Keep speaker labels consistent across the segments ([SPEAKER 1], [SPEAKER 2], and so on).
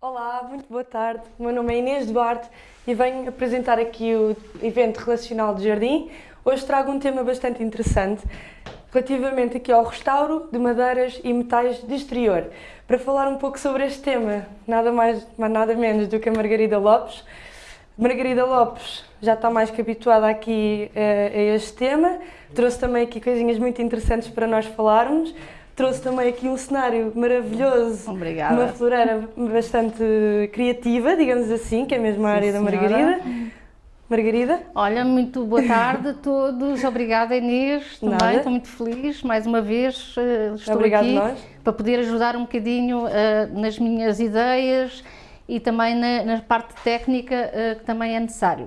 [SPEAKER 1] Olá, muito boa tarde. O meu nome é Inês Duarte e venho apresentar aqui o evento relacional de jardim. Hoje trago um tema bastante interessante relativamente aqui ao restauro de madeiras e metais de exterior. Para falar um pouco sobre este tema, nada mais, nada menos do que a Margarida Lopes. Margarida Lopes já está mais que habituada aqui uh, a este tema, trouxe também aqui coisinhas muito interessantes para nós falarmos trouxe também aqui um cenário maravilhoso.
[SPEAKER 2] Obrigada.
[SPEAKER 1] Uma floreira bastante criativa, digamos assim, que é mesmo a área Sim, da Margarida. Margarida?
[SPEAKER 2] Olha, muito boa tarde a todos. Obrigada, Inês, também. Nada. Estou muito feliz. Mais uma vez uh, estou
[SPEAKER 1] Obrigado
[SPEAKER 2] aqui
[SPEAKER 1] nós.
[SPEAKER 2] para poder ajudar um bocadinho uh, nas minhas ideias e também na, na parte técnica uh, que também é necessário.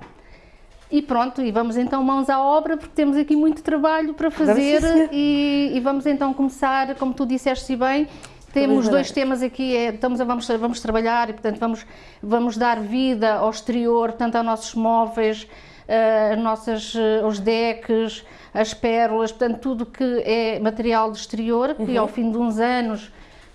[SPEAKER 2] E pronto, e vamos então mãos à obra, porque temos aqui muito trabalho para fazer e, e, vamos então começar, como tu disseste bem, temos dois temas aqui, é, estamos a, vamos, vamos trabalhar e portanto vamos, vamos dar vida ao exterior, tanto aos nossos móveis, uh, nossas, uh, os decks, as pérolas, portanto tudo que é material de exterior, que uhum. ao fim de uns anos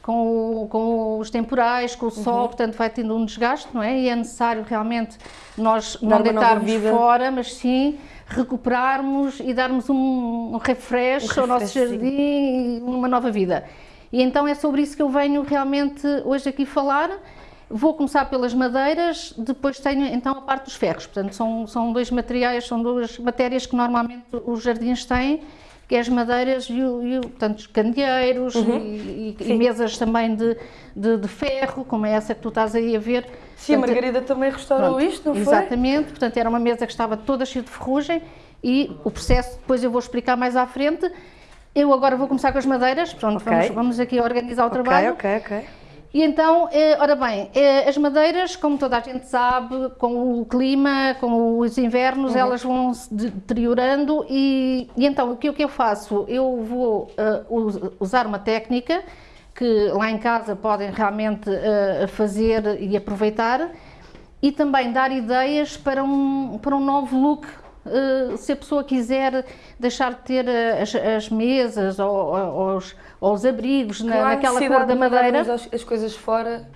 [SPEAKER 2] com, o, com os temporais, com o sol, uhum. portanto vai tendo um desgaste, não é? E é necessário realmente nós Dar não deitarmos fora, mas sim recuperarmos e darmos um, um refresh, um ao nosso jardim e uma nova vida. E então é sobre isso que eu venho realmente hoje aqui falar. Vou começar pelas madeiras, depois tenho então a parte dos ferros. Portanto, são, são dois materiais, são duas matérias que normalmente os jardins têm que é as madeiras e, e portanto, os candeeiros uhum. e, e, mesas também de, de, de, ferro, como é essa que tu estás aí a ver.
[SPEAKER 1] Sim, portanto, a Margarida também restaurou pronto, isto, não
[SPEAKER 2] foi? Exatamente, portanto era uma mesa que estava toda cheia de ferrugem e o processo depois eu vou explicar mais à frente. Eu agora vou começar com as madeiras, pronto, okay. vamos, vamos aqui organizar o trabalho.
[SPEAKER 1] Ok, ok, ok.
[SPEAKER 2] E então, eh, ora bem, eh, as madeiras, como toda a gente sabe, com o clima, com os invernos, uhum. elas vão se deteriorando e, e, então o que, o que eu faço? Eu vou uh, usar uma técnica que lá em casa podem realmente uh, fazer e aproveitar e também dar ideias para um, para um novo look Uh, se a pessoa quiser deixar de ter as, as mesas ou, ou, ou os abrigos na, naquela cor da madeira.
[SPEAKER 1] As, as coisas fora.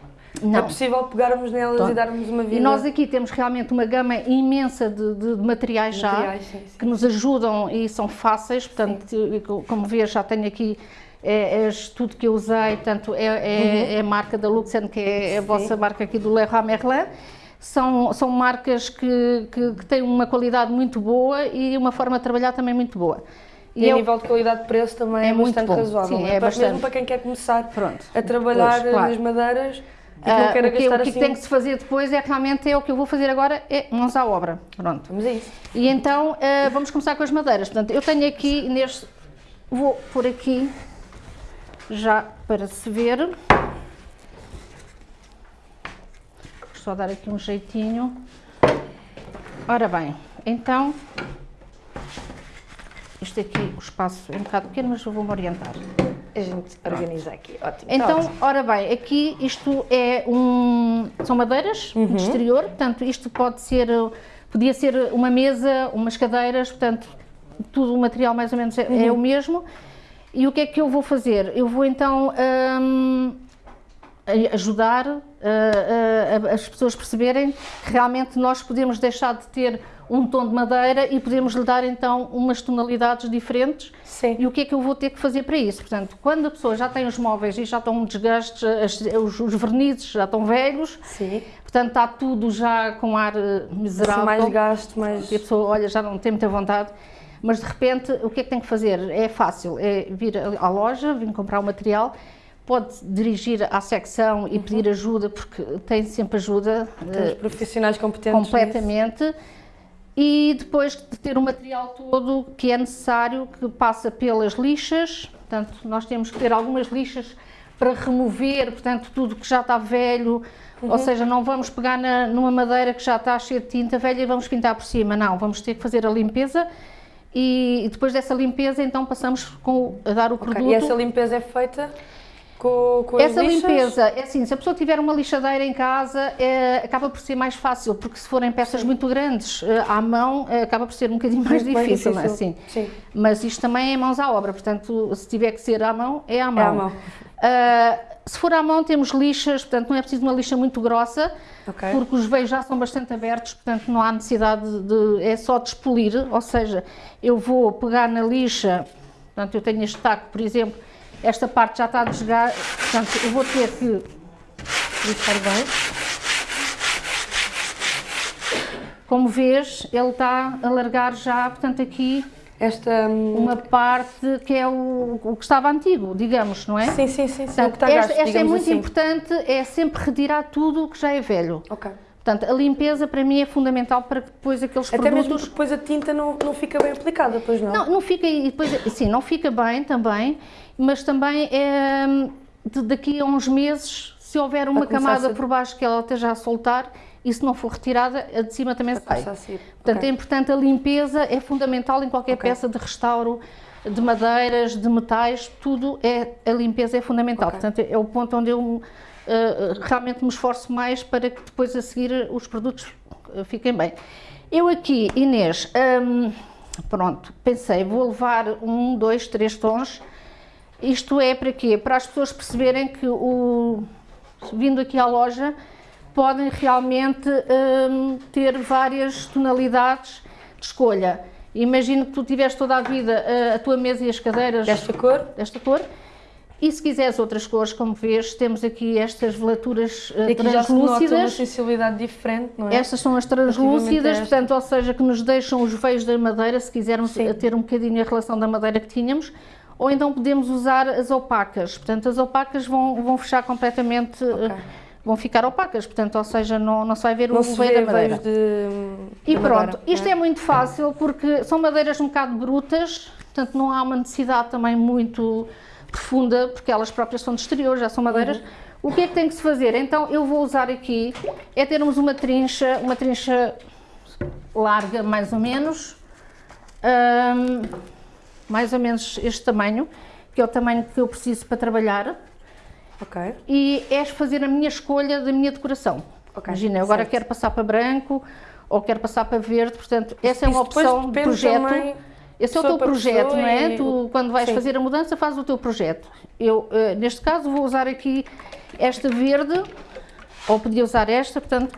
[SPEAKER 1] Não. É possível pegarmos nelas e darmos uma vida.
[SPEAKER 2] E nós aqui temos realmente uma gama imensa de, de materiais já materiais, sim, sim. que nos ajudam e são fáceis. Portanto, sim. como vês, já tenho aqui é, é tudo que eu usei. Portanto, é, é, uhum. é a marca da Luxen, que é a vossa marca aqui do Leroy Merlin. São, são marcas que, que, que têm uma qualidade muito boa e uma forma de trabalhar também muito boa.
[SPEAKER 1] E, e a nível de qualidade de preço também é, é bastante bom. razoável. Sim, é, é bastante. Mesmo para quem quer começar Pronto. a trabalhar pois, claro. nas madeiras
[SPEAKER 2] uh, o que, o que assim... tem que se fazer depois é realmente é o que eu vou fazer agora, é mãos à obra. Pronto.
[SPEAKER 1] Vamos a isso.
[SPEAKER 2] E então uh, vamos começar com as madeiras. Portanto, eu tenho aqui neste, vou por aqui já para se ver. Vou só dar aqui um jeitinho. Ora bem, então isto aqui, o espaço é um bocado pequeno, mas eu vou-me orientar.
[SPEAKER 1] A gente organiza aqui, ótimo.
[SPEAKER 2] Tá então, ótimo. ora bem, aqui isto é um... são madeiras uhum. de exterior, portanto isto pode ser, podia ser uma mesa, umas cadeiras, portanto tudo o material mais ou menos é, uhum. é o mesmo. E o que é que eu vou fazer? Eu vou então hum, ajudar uh, uh, as pessoas perceberem que realmente nós podemos deixar de ter um tom de madeira e podemos lhe dar então umas tonalidades diferentes.
[SPEAKER 1] Sim.
[SPEAKER 2] E o que é que eu vou ter que fazer para isso? Portanto, quando a pessoa já tem os móveis e já estão desgastes, os, os vernizes já estão velhos,
[SPEAKER 1] Sim.
[SPEAKER 2] portanto está tudo já com ar eh, miserável.
[SPEAKER 1] Assim, mais gasto, mais...
[SPEAKER 2] E a pessoa, olha, já não tem muita vontade. Mas de repente, o que é que tem que fazer? É fácil, é vir à loja, vir comprar o material, pode dirigir à secção e uhum. pedir ajuda, porque tem sempre ajuda.
[SPEAKER 1] Temos profissionais competentes
[SPEAKER 2] Completamente. Nisso e depois de ter o material todo que é necessário, que passa pelas lixas, portanto, nós temos que ter algumas lixas para remover, portanto, tudo que já está velho, uhum. ou seja, não vamos pegar na, numa madeira que já está cheia de tinta velha e vamos pintar por cima, não, vamos ter que fazer a limpeza e, depois dessa limpeza, então, passamos com, a dar o okay. produto.
[SPEAKER 1] E essa limpeza é feita? Com, com
[SPEAKER 2] Essa
[SPEAKER 1] lixas?
[SPEAKER 2] limpeza, é assim, se a pessoa tiver uma lixadeira em casa, é, acaba por ser mais fácil, porque se forem peças Sim. muito grandes eh, à mão, é, acaba por ser um bocadinho mais muito difícil, difícil. Assim.
[SPEAKER 1] Sim.
[SPEAKER 2] Mas isto também é mãos à obra, portanto, se tiver que ser à mão, é à mão.
[SPEAKER 1] É à mão. Uh,
[SPEAKER 2] se for à mão temos lixas, portanto não é preciso uma lixa muito grossa,
[SPEAKER 1] Ok.
[SPEAKER 2] porque os veios já são bastante abertos, portanto não há necessidade de, é só despolir, ou seja, eu vou pegar na lixa, portanto eu tenho este taco, por exemplo, esta parte já está a desgar, portanto eu vou ter que lixar bem. Como vês, ele está a largar já, portanto aqui
[SPEAKER 1] Esta. hum,
[SPEAKER 2] uma parte que é o, o que estava antigo, digamos, não é?
[SPEAKER 1] Sim, sim, sim. sim. o que
[SPEAKER 2] Portanto, esta,
[SPEAKER 1] gasto,
[SPEAKER 2] esta é muito
[SPEAKER 1] assim.
[SPEAKER 2] importante, é sempre retirar tudo o que já é velho.
[SPEAKER 1] Ok.
[SPEAKER 2] Portanto, a limpeza para mim é fundamental para que depois aqueles
[SPEAKER 1] Até mesmo
[SPEAKER 2] produtos...
[SPEAKER 1] porque depois a tinta não, não fica bem aplicada, pois não?
[SPEAKER 2] Não, não fica, e depois, sim, não fica bem também, mas também é, de- daqui a uns meses, se houver uma camada por baixo que ela esteja a soltar, e se não for retirada, a de cima também sai. Portanto,
[SPEAKER 1] Ok.
[SPEAKER 2] é importante a limpeza, é fundamental em qualquer
[SPEAKER 1] Ok.
[SPEAKER 2] peça de restauro, de madeiras, de metais, tudo é, a limpeza é fundamental.
[SPEAKER 1] Ok.
[SPEAKER 2] Portanto, é o ponto onde eu eh, realmente me esforço mais para que depois a seguir os produtos eh, fiquem bem. Eu aqui, Inês, hum, pronto, pensei, vou levar um, dois, três tons. Isto é para quê? Para as pessoas perceberem que o, vindo aqui à loja podem realmente hum, ter várias tonalidades de escolha. Imagino que tu tiveste toda a vida eh, a tua mesa e as cadeiras
[SPEAKER 1] Desta cor?
[SPEAKER 2] desta cor. E se quiseres outras cores, como vês, temos aqui estas velaturas eh,
[SPEAKER 1] E aqui já se nota uma
[SPEAKER 2] translúcidas.
[SPEAKER 1] sensibilidade diferente, não é?
[SPEAKER 2] Estas são as
[SPEAKER 1] a
[SPEAKER 2] translúcidas, portanto, ou seja, que nos deixam os veios da madeira, se quisermos
[SPEAKER 1] Sim.
[SPEAKER 2] eh, ter um bocadinho a relação da madeira que tínhamos, ou então podemos usar as opacas. Portanto, as opacas vão, vão fechar completamente, eh,
[SPEAKER 1] Ok.
[SPEAKER 2] vão ficar opacas, portanto, ou seja, não, não se vai ver
[SPEAKER 1] Não
[SPEAKER 2] o veio da madeira.
[SPEAKER 1] de.
[SPEAKER 2] E pronto,
[SPEAKER 1] madeira,
[SPEAKER 2] isto
[SPEAKER 1] não
[SPEAKER 2] é muito fácil porque são madeiras um bocado brutas, portanto não há uma necessidade também muito profunda, porque elas próprias são de exterior, já são madeiras.
[SPEAKER 1] Uhum.
[SPEAKER 2] O que é que tem que se fazer? Então eu vou usar aqui, é termos uma trincha, uma trincha larga mais ou menos, hum, mais ou menos este tamanho, que é o tamanho que eu preciso para trabalhar,
[SPEAKER 1] Ok.
[SPEAKER 2] e é fazer a minha escolha da minha decoração.
[SPEAKER 1] Ok,
[SPEAKER 2] Imagina, eu agora quero passar para branco ou quero passar para verde, portanto, essa é uma opção de
[SPEAKER 1] depende
[SPEAKER 2] projeto.
[SPEAKER 1] também
[SPEAKER 2] Esse é o teu projeto, não é?
[SPEAKER 1] e-
[SPEAKER 2] Tu, quando vais
[SPEAKER 1] Sim.
[SPEAKER 2] fazer a mudança, fazes o teu projeto. Eu, eh, neste caso, vou usar aqui esta verde, ou podia usar esta, portanto,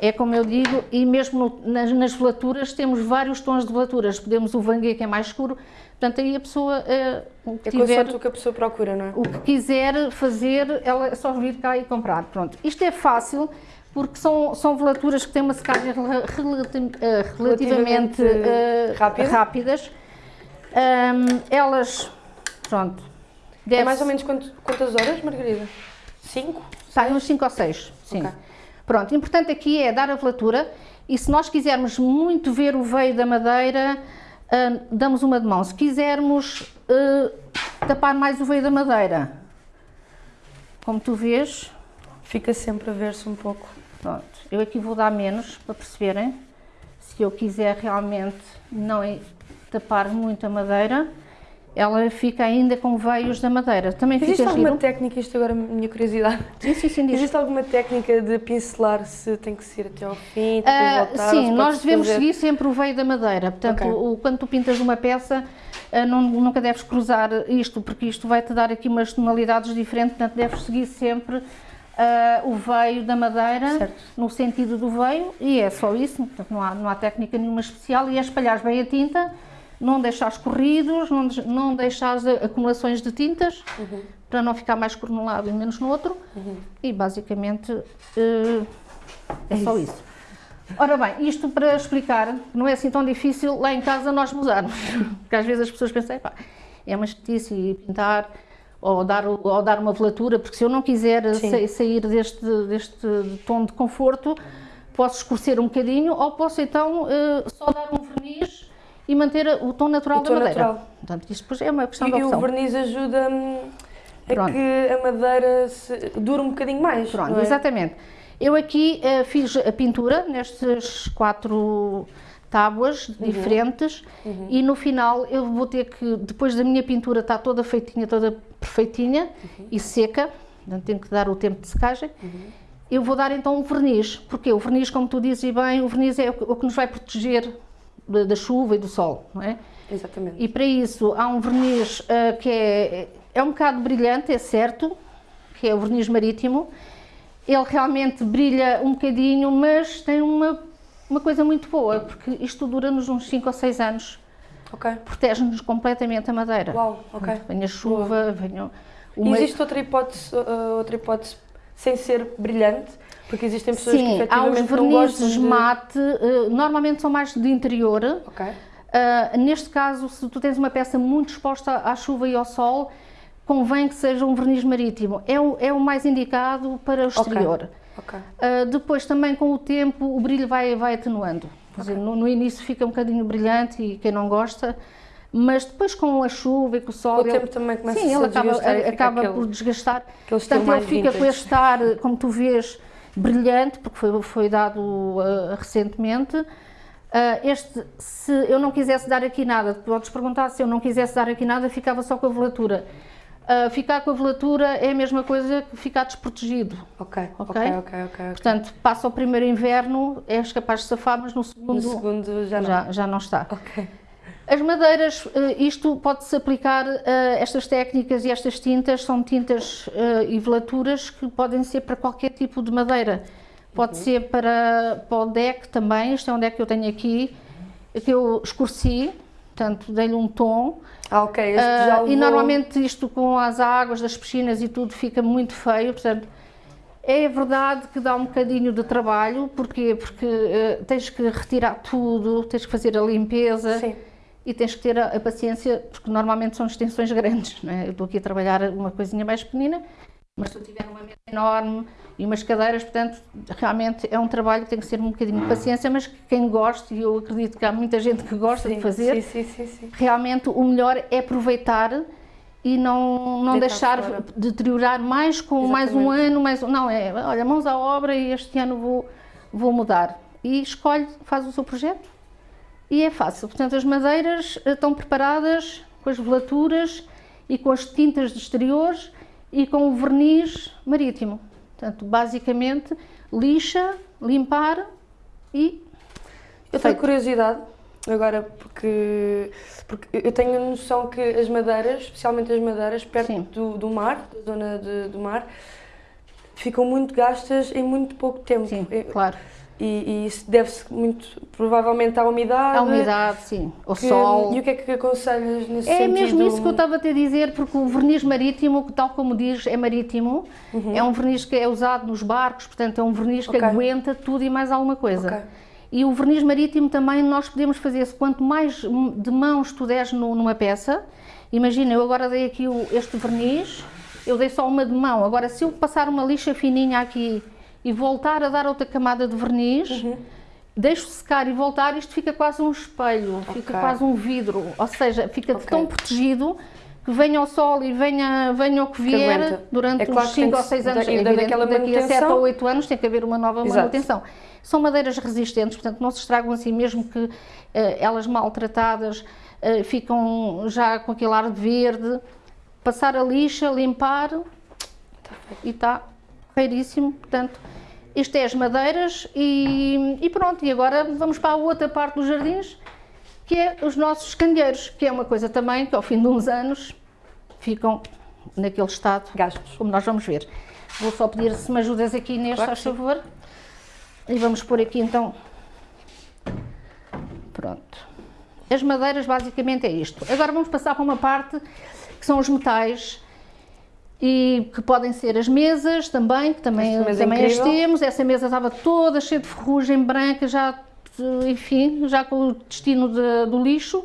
[SPEAKER 2] é como eu digo, e mesmo no- nas, nas velaturas temos vários tons de velaturas. Podemos o vangue que é mais escuro, portanto, aí a pessoa eh, o que
[SPEAKER 1] É
[SPEAKER 2] tiver
[SPEAKER 1] o que a pessoa procura, não é?
[SPEAKER 2] o que quiser fazer, ela é só vir cá e comprar. Pronto. Isto é fácil porque são, são velaturas que têm uma secagem relati- eh, relativamente
[SPEAKER 1] Relativamente rápida.
[SPEAKER 2] rápidas. Ahm, elas, pronto,
[SPEAKER 1] É mais ou menos quantas horas, Margarida? Cinco?
[SPEAKER 2] Sai uns 5 ou 6, sim.
[SPEAKER 1] Ok.
[SPEAKER 2] Pronto, importante aqui é dar a velatura e se nós quisermos muito ver o veio da madeira, ah, damos uma de mão. Se quisermos ah, tapar mais o veio da madeira, como tu vês,
[SPEAKER 1] Fica sempre a ver-se um pouco.
[SPEAKER 2] pronto, eu aqui vou dar menos para perceberem. Se eu quiser realmente não tapar muito a madeira, ela fica ainda com veios da madeira. Também
[SPEAKER 1] Existe alguma
[SPEAKER 2] giro.
[SPEAKER 1] técnica, isto agora é a minha curiosidade,
[SPEAKER 2] Sim, sim, sim, diz.
[SPEAKER 1] existe alguma técnica de pincelar se tem que ser até ao fim,
[SPEAKER 2] Ah,
[SPEAKER 1] voltar?
[SPEAKER 2] sim, nós devemos
[SPEAKER 1] fazer-
[SPEAKER 2] seguir sempre o veio da madeira. Portanto,
[SPEAKER 1] Ok.
[SPEAKER 2] o- quando tu pintas uma peça, ah, não- nunca deves cruzar isto, porque isto vai-te dar aqui umas tonalidades diferentes. Portanto, deves seguir sempre ah, o veio da madeira,
[SPEAKER 1] Certo.
[SPEAKER 2] no sentido do veio, e é só isso. Portanto, não há, não há técnica nenhuma especial. E é espalhares bem a tinta, não deixares corridos, não, não deixares acumulações de tintas,
[SPEAKER 1] Uhum.
[SPEAKER 2] para não ficar mais cor num lado e menos no outro. E basicamente eh, é só isso. Ora bem, isto para explicar, não é assim tão difícil lá em casa nós mudarmos. Porque às vezes as pessoas pensam, "Epá, é uma chatice e pintar ou dar, ou dar uma velatura, porque se eu não quiser sa- sair deste, deste tom de conforto, posso escurecer um bocadinho ou posso então eh, só dar um verniz e manter o tom natural
[SPEAKER 1] O
[SPEAKER 2] da
[SPEAKER 1] tom
[SPEAKER 2] madeira.
[SPEAKER 1] natural.
[SPEAKER 2] Portanto, isto depois é uma questão
[SPEAKER 1] E,
[SPEAKER 2] de
[SPEAKER 1] e o
[SPEAKER 2] opção.
[SPEAKER 1] verniz ajuda a
[SPEAKER 2] Pronto.
[SPEAKER 1] que a madeira se, dure um bocadinho mais.
[SPEAKER 2] Pronto,
[SPEAKER 1] é?
[SPEAKER 2] exatamente. Eu aqui eh, fiz a pintura nestas quatro tábuas
[SPEAKER 1] Uhum.
[SPEAKER 2] diferentes e no final eu vou ter que, depois da minha pintura estar toda feitinha, toda perfeitinha
[SPEAKER 1] Uhum.
[SPEAKER 2] e seca, portanto tenho que dar o tempo de secagem, eu vou dar então um verniz, porque o verniz, como tu dizes bem, o verniz é o que nos vai proteger da, da chuva e do sol, não é?
[SPEAKER 1] Exatamente.
[SPEAKER 2] E para isso há um verniz ah, que é, é um bocado brilhante, é certo, que é o verniz marítimo. Ele realmente brilha um bocadinho, mas tem uma, uma coisa muito boa, porque isto dura-nos uns 5 ou 6 anos.
[SPEAKER 1] Ok.
[SPEAKER 2] Protege-nos completamente a madeira.
[SPEAKER 1] Uau, ok.
[SPEAKER 2] Venha chuva, venha... Uma...
[SPEAKER 1] Existe outra hipótese, uh, outra hipótese sem ser brilhante? Porque existem pessoas
[SPEAKER 2] Sim,
[SPEAKER 1] que
[SPEAKER 2] há os
[SPEAKER 1] efetivamente não gostam
[SPEAKER 2] vernizes
[SPEAKER 1] de...
[SPEAKER 2] mate, eh, normalmente são mais de interior.
[SPEAKER 1] Ok.
[SPEAKER 2] Ah, neste caso, se tu tens uma peça muito exposta à chuva e ao sol, convém que seja um verniz marítimo. É o, é o mais indicado para o exterior.
[SPEAKER 1] Ok.
[SPEAKER 2] Ah, depois, também com o tempo, o brilho vai, vai atenuando. No, no início fica um bocadinho brilhante e quem não gosta, mas depois com a chuva e com o sol.
[SPEAKER 1] Com o
[SPEAKER 2] ele-
[SPEAKER 1] tempo também começa
[SPEAKER 2] Sim,
[SPEAKER 1] a
[SPEAKER 2] ele acaba, acaba
[SPEAKER 1] aquele-
[SPEAKER 2] por desgastar. Portanto, ele fica com
[SPEAKER 1] vintage.
[SPEAKER 2] este ar, como tu vês, brilhante, porque foi, foi dado ah, recentemente. Ah, este, se eu não quisesse dar aqui nada, podes perguntar se eu não quisesse dar aqui nada, ficava só com a velatura. Ah, ficar com a velatura é a mesma coisa que ficar desprotegido.
[SPEAKER 1] Ok, ok,
[SPEAKER 2] Ok?
[SPEAKER 1] ok, ok. ok.
[SPEAKER 2] Portanto, passa o primeiro inverno, és capaz de safar, mas no segundo,
[SPEAKER 1] No segundo já não.
[SPEAKER 2] já, já não está.
[SPEAKER 1] Ok.
[SPEAKER 2] As madeiras, eh, isto pode-se aplicar, eh, estas técnicas e estas tintas são tintas eh, e velaturas que podem ser para qualquer tipo de madeira. Pode ser para, para o deck também, este é um deck que eu tenho aqui, que eu escureci, portanto dei-lhe um tom.
[SPEAKER 1] Ah, ok. Este já
[SPEAKER 2] e
[SPEAKER 1] levou-
[SPEAKER 2] normalmente isto com as águas das piscinas e tudo fica muito feio, portanto é verdade que dá um bocadinho de trabalho, porquê? Porque eh, tens que retirar tudo, tens que fazer a limpeza
[SPEAKER 1] Sim.
[SPEAKER 2] E tens que ter a, a paciência, porque normalmente são extensões grandes, não é? Eu estou aqui a trabalhar uma coisinha mais pequenina, mas se eu tiver uma mesa enorme e umas cadeiras, portanto, realmente é um trabalho que tem que ser um bocadinho de paciência, mas que quem gosta, e eu acredito que há muita gente que gosta
[SPEAKER 1] Sim,
[SPEAKER 2] de fazer,
[SPEAKER 1] Sim, sim,
[SPEAKER 2] realmente o melhor é aproveitar e não, não
[SPEAKER 1] Deitar
[SPEAKER 2] deixar
[SPEAKER 1] fora.
[SPEAKER 2] deteriorar mais com mais um
[SPEAKER 1] Exatamente.
[SPEAKER 2] ano, mais um, não, é, olha, mãos à obra e este ano vou, vou mudar. E escolhe, faz o seu projeto e é fácil. Portanto, as madeiras eh, estão preparadas com as velaturas e com as tintas de exteriores e com o verniz marítimo. Portanto, basicamente, lixa, limpar e
[SPEAKER 1] Eu tenho curiosidade agora porque, porque eu tenho a noção que as madeiras, especialmente as madeiras perto do, do mar, da zona de- do mar, ficam muito gastas em muito pouco tempo.
[SPEAKER 2] sim,
[SPEAKER 1] E-
[SPEAKER 2] claro.
[SPEAKER 1] E, e isso deve-se muito, provavelmente, à umidade.
[SPEAKER 2] A umidade, sim, o
[SPEAKER 1] que-
[SPEAKER 2] sol.
[SPEAKER 1] E o que é que aconselhas nesse
[SPEAKER 2] É
[SPEAKER 1] sentido?
[SPEAKER 2] mesmo isso que eu estava a te dizer, porque o verniz marítimo, tal como diz, é marítimo, é um verniz que é usado nos barcos, portanto é um verniz que
[SPEAKER 1] Ok.
[SPEAKER 2] aguenta tudo e mais alguma coisa.
[SPEAKER 1] Ok.
[SPEAKER 2] E o verniz marítimo também nós podemos fazer, se quanto mais de mãos tu deres numa peça, imagina, eu agora dei aqui este verniz, eu dei só uma de mão, agora se eu passar uma lixa fininha aqui e voltar a dar outra camada de verniz, deixo secar e voltar, isto fica quase um espelho, fica
[SPEAKER 1] Ok.
[SPEAKER 2] quase um vidro, ou seja, fica
[SPEAKER 1] Ok.
[SPEAKER 2] tão protegido que venha o sol e venha, venha o que vier durante
[SPEAKER 1] É claro
[SPEAKER 2] uns
[SPEAKER 1] que tem
[SPEAKER 2] 5
[SPEAKER 1] que
[SPEAKER 2] ou 6
[SPEAKER 1] se-
[SPEAKER 2] anos.
[SPEAKER 1] e
[SPEAKER 2] É
[SPEAKER 1] dando
[SPEAKER 2] evidente
[SPEAKER 1] aquela
[SPEAKER 2] que daqui a 7
[SPEAKER 1] manutenção.
[SPEAKER 2] ou 8 anos tem que haver uma nova
[SPEAKER 1] Exato.
[SPEAKER 2] manutenção. São madeiras resistentes, portanto não se estragam assim, mesmo que eh, elas maltratadas eh, ficam já com aquele ar de verde. Passar a lixa, limpar e está feiríssimo. Portanto, isto é as madeiras e, e pronto. E agora vamos para a outra parte dos jardins, que é os nossos candeeiros, que é uma coisa também que ao fim de uns anos ficam naquele estado
[SPEAKER 1] Gastos.
[SPEAKER 2] como nós vamos ver. Vou só pedir se me ajudas aqui neste,
[SPEAKER 1] Claro
[SPEAKER 2] faz favor. E vamos pôr aqui então. Pronto. As madeiras basicamente é isto. Agora vamos passar para uma parte que são os metais e que podem ser as mesas também, que também,
[SPEAKER 1] mesa é
[SPEAKER 2] também as temos. Essa mesa estava toda cheia de ferrugem branca, já, enfim, já com o destino de- do lixo.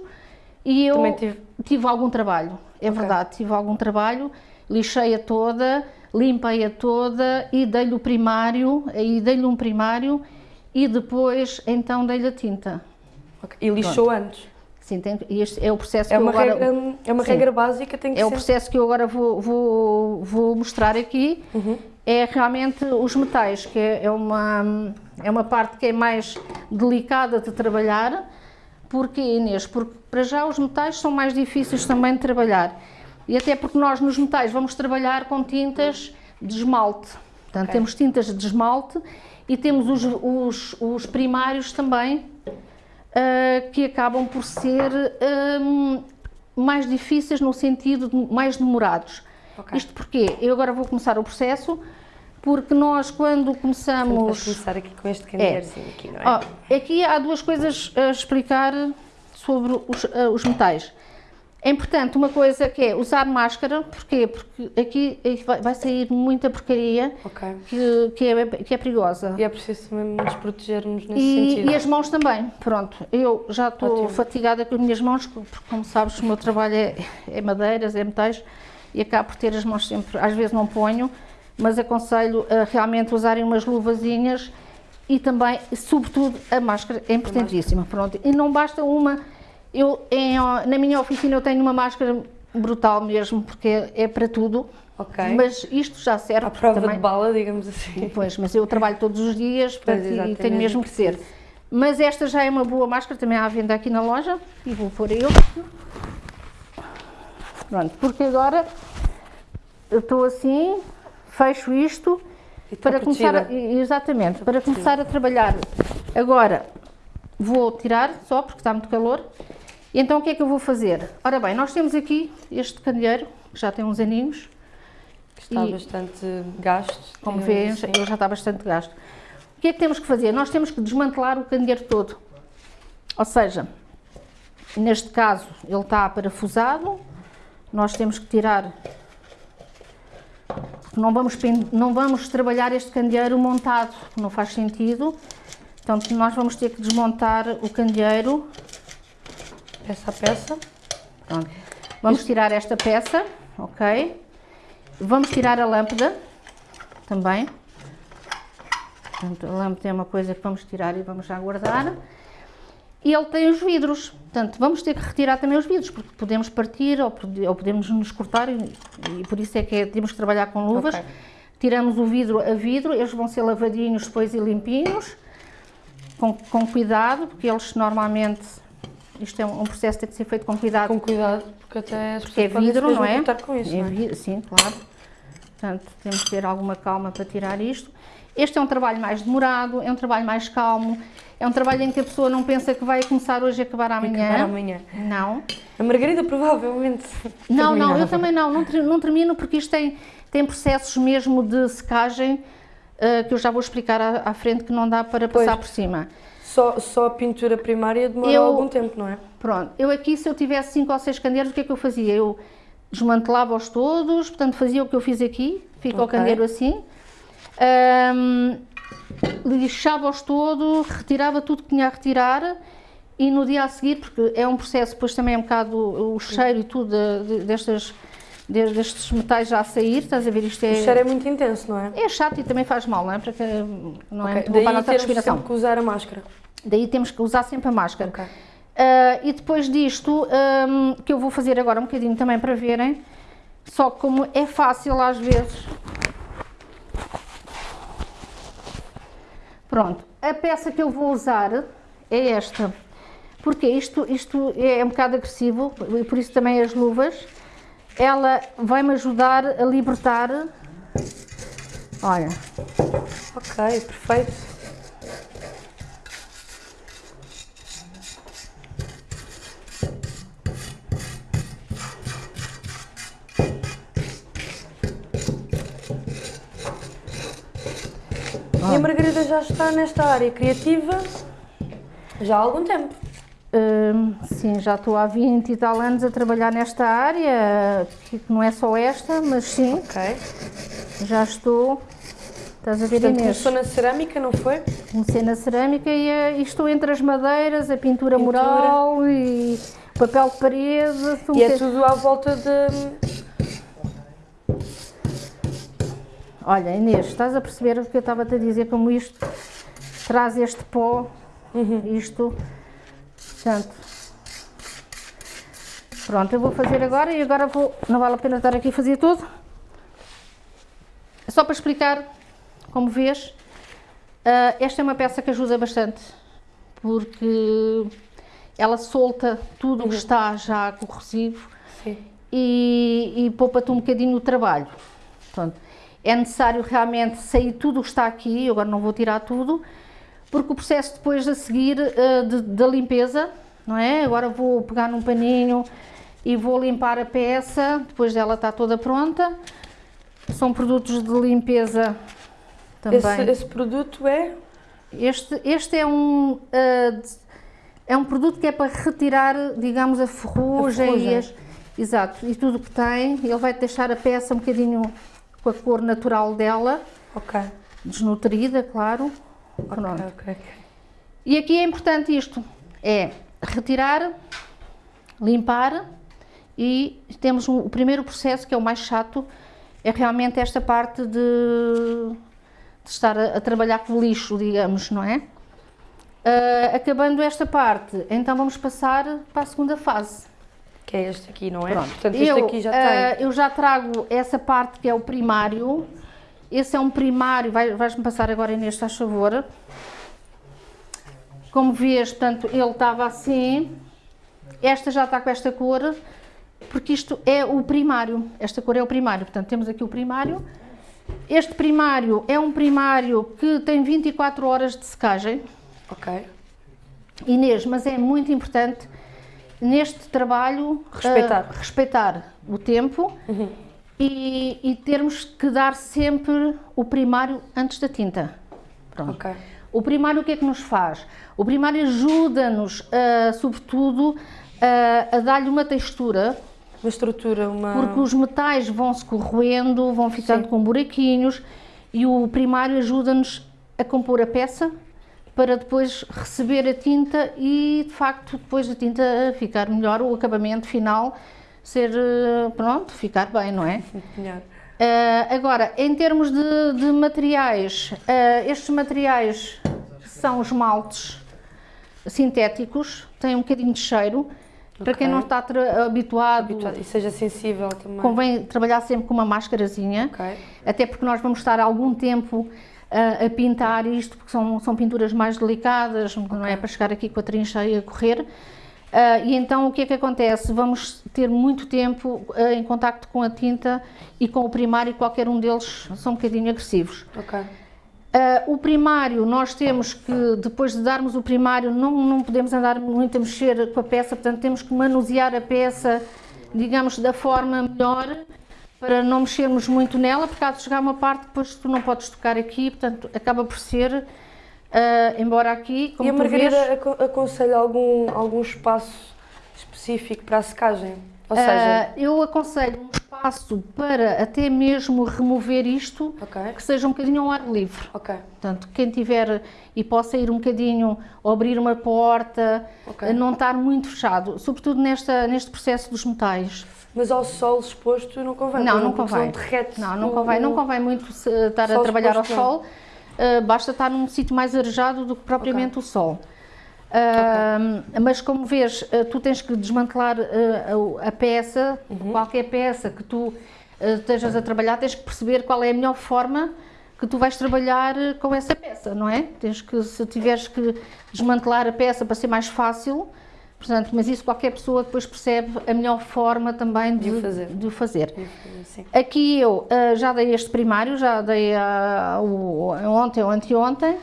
[SPEAKER 2] E eu
[SPEAKER 1] tive.
[SPEAKER 2] tive algum trabalho, é
[SPEAKER 1] Ok.
[SPEAKER 2] verdade, tive algum trabalho, lixei-a toda, limpei-a toda e dei-lhe o primário, aí dei-lhe um primário e depois então dei-lhe a tinta.
[SPEAKER 1] Ok. E lixou antes.
[SPEAKER 2] Sim, tem, este é o processo
[SPEAKER 1] É
[SPEAKER 2] que eu agora...
[SPEAKER 1] regra, é uma
[SPEAKER 2] Sim.
[SPEAKER 1] regra básica, tem que
[SPEAKER 2] É o
[SPEAKER 1] ser.
[SPEAKER 2] processo que eu agora vou, vou, vou mostrar aqui.
[SPEAKER 1] Uhum.
[SPEAKER 2] É realmente os metais, que é, é uma, é uma parte que é mais delicada de trabalhar. Porquê, Inês? Porque para já os metais são mais difíceis também de trabalhar. E até porque nós nos metais vamos trabalhar com tintas de esmalte. Portanto,
[SPEAKER 1] Ok.
[SPEAKER 2] temos tintas de esmalte e temos os, os, os primários também, ah, que acabam por ser hum, mais difíceis no sentido de mais demorados.
[SPEAKER 1] Ok.
[SPEAKER 2] Isto porque eu agora vou começar o processo, porque nós quando
[SPEAKER 1] Vamos
[SPEAKER 2] começamos...
[SPEAKER 1] começar aqui com este candeeirozinho aqui, não é?
[SPEAKER 2] Ó, aqui há duas coisas a explicar sobre os, eh, os metais. É importante uma coisa que é usar máscara, porquê? Porque aqui vai sair muita porcaria
[SPEAKER 1] Ok.
[SPEAKER 2] que, que, é, que é perigosa.
[SPEAKER 1] E é preciso também nos protegermos nesse
[SPEAKER 2] E,
[SPEAKER 1] sentido.
[SPEAKER 2] e as mãos também, pronto. Eu já estou fatigada com as minhas mãos, porque como sabes o meu trabalho é, é madeiras, é metais, e acabo por ter as mãos sempre, às vezes não ponho, mas aconselho a realmente usarem umas luvazinhas e também, sobretudo, a máscara é importantíssima, pronto. E não basta uma, eu em- na minha oficina eu tenho uma máscara brutal mesmo, porque é, é para tudo,
[SPEAKER 1] Ok.
[SPEAKER 2] mas isto já serve
[SPEAKER 1] À prova
[SPEAKER 2] também.
[SPEAKER 1] de bala, digamos assim.
[SPEAKER 2] Pois, mas eu trabalho todos os dias portanto, e tenho mesmo que ter. Mas esta já é uma boa máscara, também há à venda aqui na loja e vou pôr eu. Pronto, porque agora eu estou assim, fecho isto
[SPEAKER 1] E
[SPEAKER 2] para começar a, exatamente, para começar a trabalhar. Agora vou tirar só porque está muito calor. E então o que é que eu vou fazer? Ora bem, nós temos aqui este candeeiro, que já tem uns aninhos,
[SPEAKER 1] Está
[SPEAKER 2] e-
[SPEAKER 1] bastante gasto.
[SPEAKER 2] como vês,
[SPEAKER 1] assim.
[SPEAKER 2] ele já está bastante gasto. O que é que temos que fazer? Nós temos que desmantelar o candeeiro todo. Ou seja, neste caso ele está parafusado, nós temos que tirar, não vamos, não vamos trabalhar este candeeiro montado, não faz sentido. Então nós vamos ter que desmontar o candeeiro.
[SPEAKER 1] Peça a peça.
[SPEAKER 2] Pronto. Vamos tirar esta peça, ok? Vamos tirar a lâmpada também. Portanto, a lâmpada é uma coisa que vamos tirar e vamos já guardar. E ele tem os vidros, portanto, vamos ter que retirar também os vidros, porque podemos partir ou, ou podemos nos cortar e, e por isso é que é- temos que trabalhar com luvas.
[SPEAKER 1] Ok.
[SPEAKER 2] Tiramos o vidro a vidro, eles vão ser lavadinhos depois e limpinhos, com, com cuidado, porque eles normalmente, isto é um, um processo que tem que ser feito com cuidado,
[SPEAKER 1] Com cuidado, porque até as
[SPEAKER 2] porque é vidro, não é?
[SPEAKER 1] com isso,
[SPEAKER 2] É
[SPEAKER 1] não é?
[SPEAKER 2] vi- Sim, claro. Portanto, temos que ter alguma calma para tirar isto. Este é um trabalho mais demorado, é um trabalho mais calmo, é um trabalho em que a pessoa não pensa que vai começar hoje e acabar amanhã.
[SPEAKER 1] Acabar amanhã.
[SPEAKER 2] Não.
[SPEAKER 1] A Margarida provavelmente.
[SPEAKER 2] Não, não, eu também não, não, não termino porque isto tem, tem processos mesmo de secagem eh, que eu já vou explicar à, à frente que não dá para
[SPEAKER 1] Pois.
[SPEAKER 2] passar por cima.
[SPEAKER 1] Só, só a pintura primária demora
[SPEAKER 2] Eu-
[SPEAKER 1] algum tempo, não é?
[SPEAKER 2] Pronto, eu aqui se eu tivesse cinco ou seis candeeiros, o que é que eu fazia? Eu desmantelava-os todos, portanto fazia o que eu fiz aqui, fica o
[SPEAKER 1] Ok.
[SPEAKER 2] candeeiro assim, Ahm, lixava-os todos, retirava tudo que tinha a retirar e no dia a seguir, porque é um processo, depois também é um bocado o, o cheiro e tudo de- de- destas, de- destes metais já a sair, estás a ver, isto
[SPEAKER 1] O cheiro
[SPEAKER 2] é,
[SPEAKER 1] é muito intenso, não é?
[SPEAKER 2] é chato e também faz mal, não é? Para que, não é
[SPEAKER 1] Ok,
[SPEAKER 2] muito bom para a nossa respiração.
[SPEAKER 1] que usar a máscara.
[SPEAKER 2] Daí temos que usar sempre a máscara.
[SPEAKER 1] Ok.
[SPEAKER 2] Ah, e depois disto, ahm, que eu vou fazer agora um bocadinho também para verem, só como é fácil às vezes. Pronto, a peça que eu vou usar é esta, porque isto, isto é um bocado agressivo, e por isso também as luvas. Ela vai-me ajudar a libertar. Olha,
[SPEAKER 1] Ok, perfeito. E a Margarida já está nesta área criativa já há algum tempo.
[SPEAKER 2] Hum, sim, já estou há 20 e tal anos a trabalhar nesta área, que não é só esta, mas sim,
[SPEAKER 1] Ok.
[SPEAKER 2] já estou. Estás a ver
[SPEAKER 1] Portanto,
[SPEAKER 2] Inês?
[SPEAKER 1] começou na cerâmica, não foi?
[SPEAKER 2] Comecei na cerâmica e, eh, e estou entre as madeiras, a pintura,
[SPEAKER 1] Pintura.
[SPEAKER 2] mural e papel de parede. sou um
[SPEAKER 1] E é
[SPEAKER 2] bocadinho-
[SPEAKER 1] tudo à volta de.
[SPEAKER 2] Olha, Inês, estás a perceber o que eu estava-te a dizer, como isto traz este pó, isto, portanto, pronto, eu vou fazer agora e agora vou, não vale a pena estar aqui a fazer tudo, só para explicar, como vês, ah, esta é uma peça que ajuda bastante, porque ela solta tudo o que está já corrosivo,
[SPEAKER 1] Sim.
[SPEAKER 2] e, e poupa-te um bocadinho o trabalho. Portanto, é necessário realmente sair tudo o que está aqui, eu agora não vou tirar tudo, porque o processo depois a seguir de- da limpeza, não é? Agora vou pegar num paninho e vou limpar a peça depois dela estar toda pronta. São produtos de limpeza também.
[SPEAKER 1] Esse, esse produto é?
[SPEAKER 2] Este, este é um uh, é um produto que é para retirar, digamos, a ferrugem,
[SPEAKER 1] A ferrugem.
[SPEAKER 2] E, as, exato, e tudo que tem. Ele vai deixar a peça um bocadinho com a cor natural dela,
[SPEAKER 1] Ok.
[SPEAKER 2] desnutrida, claro. Pronto.
[SPEAKER 1] Ok, ok.
[SPEAKER 2] E aqui é importante isto, é retirar, limpar e temos um- o primeiro processo que é o mais chato, é realmente esta parte de, de estar a, a trabalhar com o lixo, digamos, não é? Ah, acabando esta parte, então vamos passar para a segunda fase.
[SPEAKER 1] Que é este aqui, não é?
[SPEAKER 2] Pronto.
[SPEAKER 1] Portanto, este
[SPEAKER 2] eu,
[SPEAKER 1] aqui já
[SPEAKER 2] ah,
[SPEAKER 1] tem.
[SPEAKER 2] eu já trago essa parte que é o primário. Esse é um primário, vai- vais-me passar agora neste, faz favor. Como vês, portanto, ele estava assim. Esta já está com esta cor, porque isto é o primário. Esta cor é o primário. Portanto, temos aqui o primário. Este primário é um primário que tem 24 horas de secagem.
[SPEAKER 1] Ok.
[SPEAKER 2] Inês, mas é muito importante neste trabalho
[SPEAKER 1] Respeitar.
[SPEAKER 2] ah, respeitar o tempo e, e termos que dar sempre o primário antes da tinta. Pronto.
[SPEAKER 1] Ok.
[SPEAKER 2] O primário o que é que nos faz? O primário ajuda-nos, ah, sobretudo, ah, a dar-lhe uma textura,
[SPEAKER 1] Uma estrutura, uma.
[SPEAKER 2] porque os metais vão se corroendo, vão ficando
[SPEAKER 1] Sim.
[SPEAKER 2] com buraquinhos e o primário ajuda-nos a compor a peça para depois receber a tinta e de facto depois a tinta ficar melhor, o acabamento final ser, eh, pronto, ficar bem, não é?
[SPEAKER 1] Melhor.
[SPEAKER 2] Ah, agora, em termos de, de materiais, ah, estes materiais são esmaltes sintéticos, têm um bocadinho de cheiro. Para quem não está habituado,
[SPEAKER 1] Habituado. E seja sensível também.
[SPEAKER 2] convém trabalhar sempre com uma máscarazinha,
[SPEAKER 1] Ok.
[SPEAKER 2] até porque nós vamos estar algum tempo ah, a pintar isto, porque são, são pinturas mais delicadas, não é para chegar aqui com a trincha e a correr. Ah, e então o que é que acontece? Vamos ter muito tempo ah, em contacto com a tinta e com o primário, qualquer um deles são um bocadinho agressivos.
[SPEAKER 1] Ok.
[SPEAKER 2] Ah, o primário, nós temos que, depois de darmos o primário, não, não podemos andar muito a mexer com a peça, portanto temos que manusear a peça, digamos, da forma melhor, para não mexermos muito nela, porque há de chegar uma parte que depois tu não podes tocar aqui, portanto acaba por ser, ah, embora aqui, como
[SPEAKER 1] e a Margarida
[SPEAKER 2] vês,
[SPEAKER 1] aco- aconselha algum, algum espaço específico para a secagem? Ou
[SPEAKER 2] ah,
[SPEAKER 1] seja.
[SPEAKER 2] eu aconselho um espaço para até mesmo remover isto,
[SPEAKER 1] Ok.
[SPEAKER 2] que seja um bocadinho ao ar livre.
[SPEAKER 1] Ok.
[SPEAKER 2] Portanto, quem tiver e possa ir um bocadinho, abrir uma porta,
[SPEAKER 1] Ok.
[SPEAKER 2] a não estar muito fechado, sobretudo nesta, neste processo dos metais.
[SPEAKER 1] Mas ao sol exposto não convém.
[SPEAKER 2] não, não convém. Não, não convém, não convém muito se- estar a
[SPEAKER 1] Sol
[SPEAKER 2] trabalhar ao
[SPEAKER 1] não.
[SPEAKER 2] sol, uh, basta estar num sítio mais arejado do que propriamente o sol. Uh, Mas como vês, uh, tu tens que desmantelar a, a peça,
[SPEAKER 1] Uhum.
[SPEAKER 2] qualquer peça que tu estejas a trabalhar, tens que perceber qual é a melhor forma que tu vais trabalhar com essa peça, não é? Tens que, se tiveres que desmantelar a peça para ser mais fácil, portanto, mas isso qualquer pessoa depois percebe a melhor forma também de,
[SPEAKER 1] De o fazer.
[SPEAKER 2] de fazer.
[SPEAKER 1] Sim.
[SPEAKER 2] Aqui eu ah, já dei este primário, já dei ah, o, ontem ou anteontem,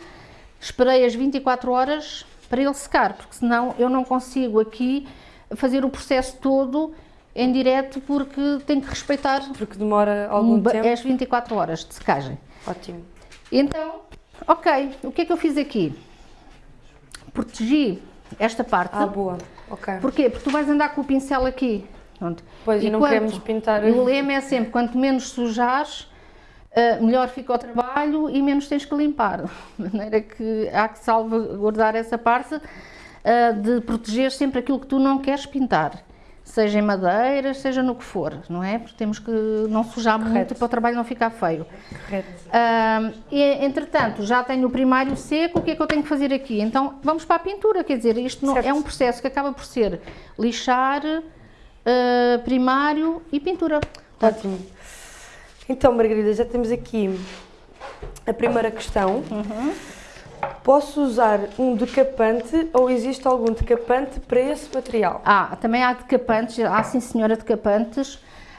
[SPEAKER 2] esperei as 24 horas para ele secar, porque senão eu não consigo aqui fazer o processo todo em direto porque tenho que respeitar
[SPEAKER 1] Porque demora algum tempo.
[SPEAKER 2] as 24 horas de secagem.
[SPEAKER 1] Ótimo.
[SPEAKER 2] Então, ok, o que é que eu fiz aqui? Protegi esta parte.
[SPEAKER 1] Ah, boa. Ok.
[SPEAKER 2] Porquê? Porque tu vais andar com o pincel aqui. Pronto.
[SPEAKER 1] Pois, e não
[SPEAKER 2] quanto-
[SPEAKER 1] queremos pintar-
[SPEAKER 2] o lema é sempre, quanto menos sujares, ah, melhor fica o trabalho e menos tens que limpar. De maneira que há que salvaguardar essa parte ah, de proteger sempre aquilo que tu não queres pintar. Seja em madeira, seja no que for, não é? Porque temos que não sujar muito
[SPEAKER 1] Correto.
[SPEAKER 2] para o trabalho não ficar feio.
[SPEAKER 1] Correto.
[SPEAKER 2] Ah, e, entretanto, já tenho o primário seco, o que é que eu tenho que fazer aqui? Então, vamos para a pintura, quer dizer, isto não, é um processo que acaba por ser lixar, ah, primário e pintura.
[SPEAKER 1] Ótimo. Então, Margarida, já temos aqui a primeira questão.
[SPEAKER 2] Uhum.
[SPEAKER 1] Posso usar um decapante ou existe algum decapante para esse material?
[SPEAKER 2] Ah, também há decapantes, há sim senhora decapantes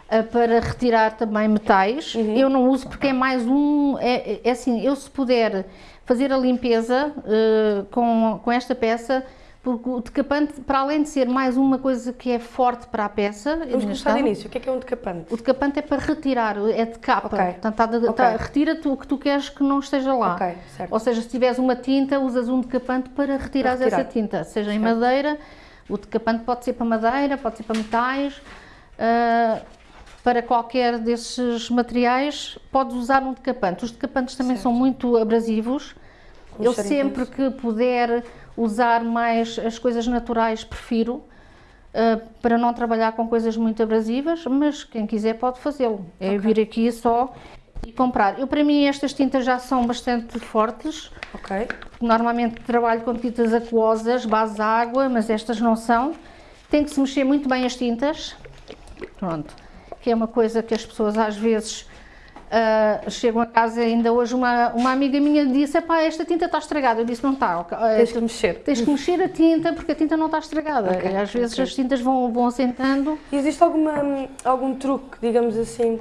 [SPEAKER 2] ah, para retirar também metais. Eu não uso porque é mais um, é, é assim, eu se puder fazer a limpeza ah, com, com esta peça, Porque o decapante, para além de ser mais uma coisa que é forte para a peça,
[SPEAKER 1] Vamos começar do início. O que é que é um decapante?
[SPEAKER 2] O decapante é para retirar, é de capa.
[SPEAKER 1] Ok.
[SPEAKER 2] Portanto, tá de- tá- retira-te o que tu queres que não esteja lá.
[SPEAKER 1] Ok, certo.
[SPEAKER 2] Ou seja, se tiveres uma tinta, usas um decapante para retirar
[SPEAKER 1] Para retirar.
[SPEAKER 2] essa tinta. Seja em
[SPEAKER 1] Certo.
[SPEAKER 2] madeira, o decapante pode ser para madeira, pode ser para metais. ah, para qualquer desses materiais, podes usar um decapante. Os decapantes também
[SPEAKER 1] Certo.
[SPEAKER 2] são muito abrasivos.
[SPEAKER 1] Os
[SPEAKER 2] Eu sempre que puder usar mais as coisas naturais, prefiro. ah, para não trabalhar com coisas muito abrasivas, mas quem quiser pode fazê-lo. É vir aqui só e comprar. Eu, para mim, estas tintas já são bastante fortes.
[SPEAKER 1] Ok.
[SPEAKER 2] Normalmente trabalho com tintas aquosas, base água, mas estas não são. Tem que se mexer muito bem as tintas. Pronto. Que é uma coisa que as pessoas às vezes ah, chegam a casa. Ainda hoje uma, uma amiga minha disse: Epá, esta tinta está estragada. Eu disse: Não está. ok, ah,
[SPEAKER 1] Tens que mexer.
[SPEAKER 2] Tens que mexer a tinta porque a tinta não está estragada.
[SPEAKER 1] Ok,
[SPEAKER 2] E às vezes
[SPEAKER 1] ok.
[SPEAKER 2] as tintas vão, vão assentando.
[SPEAKER 1] E existe alguma, algum truque, digamos assim,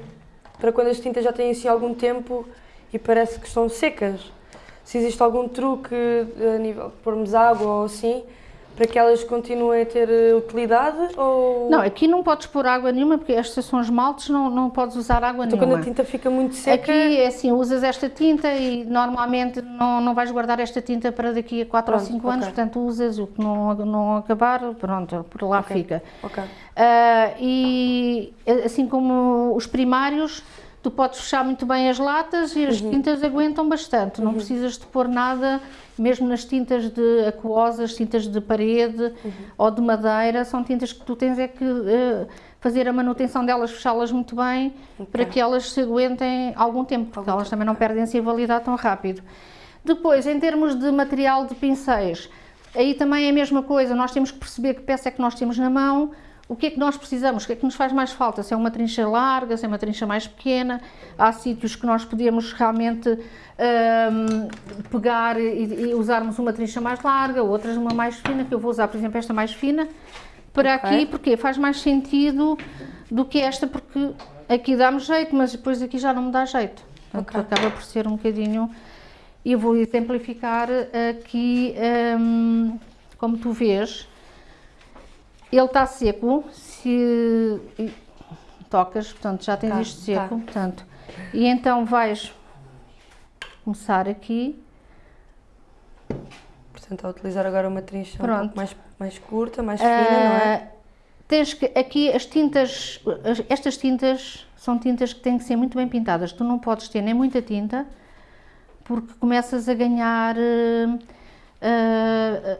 [SPEAKER 1] para quando as tintas já têm assim algum tempo e parece que estão secas? Se existe algum truque a nível de pormos água ou assim, para que elas continuem a ter eh, utilidade? Ou...
[SPEAKER 2] Não, aqui não podes pôr água nenhuma porque estas são esmaltes, não, não podes usar água
[SPEAKER 1] Então
[SPEAKER 2] nenhuma.
[SPEAKER 1] quando a tinta fica muito seca...
[SPEAKER 2] Aqui é assim, usas esta tinta e normalmente não, não vais guardar esta tinta para daqui a 4 ou
[SPEAKER 1] Pronto,
[SPEAKER 2] 5 anos,
[SPEAKER 1] ok.
[SPEAKER 2] portanto usas o que não, não acabar, pronto, por lá
[SPEAKER 1] Ok.
[SPEAKER 2] fica.
[SPEAKER 1] Ok.
[SPEAKER 2] Ah, e assim como os primários, tu podes fechar muito bem as latas e as
[SPEAKER 1] Uhum.
[SPEAKER 2] tintas aguentam bastante, não precisas de pôr nada, mesmo nas tintas de aquosas, tintas de parede
[SPEAKER 1] Uhum.
[SPEAKER 2] ou de madeira, são tintas que tu tens é que eh, fazer a manutenção delas, fechá-las muito bem, para que elas se aguentem algum tempo, porque elas também não perdem-se a validade tão rápido. Depois, em termos de material de pincéis, aí também é a mesma coisa, nós temos que perceber que peça é que nós temos na mão, o que é que nós precisamos, o que é que nos faz mais falta, se é uma trincha larga, se é uma trincha mais pequena, há sítios que nós podemos realmente hum, pegar e, e usarmos uma trincha mais larga, outras uma mais fina, que eu vou usar, por exemplo, esta mais fina, para
[SPEAKER 1] Ok.
[SPEAKER 2] aqui, porque faz mais sentido do que esta, porque aqui dá-me jeito, mas depois aqui já não me dá jeito. Portanto,
[SPEAKER 1] Ok.
[SPEAKER 2] acaba por ser um bocadinho. E eu vou exemplificar aqui, hum, como tu vês, ele está seco, se tocas, portanto já tens
[SPEAKER 1] Tá,
[SPEAKER 2] isto seco,
[SPEAKER 1] tá.
[SPEAKER 2] portanto, e então vais começar aqui,
[SPEAKER 1] Portanto, a utilizar agora uma trincha um pouco mais, mais curta, mais fina, não é?
[SPEAKER 2] Ah, Tens que, aqui as tintas, as- estas tintas são tintas que têm que ser muito bem pintadas. Tu não podes ter nem muita tinta, porque começas a ganhar. ah, ah,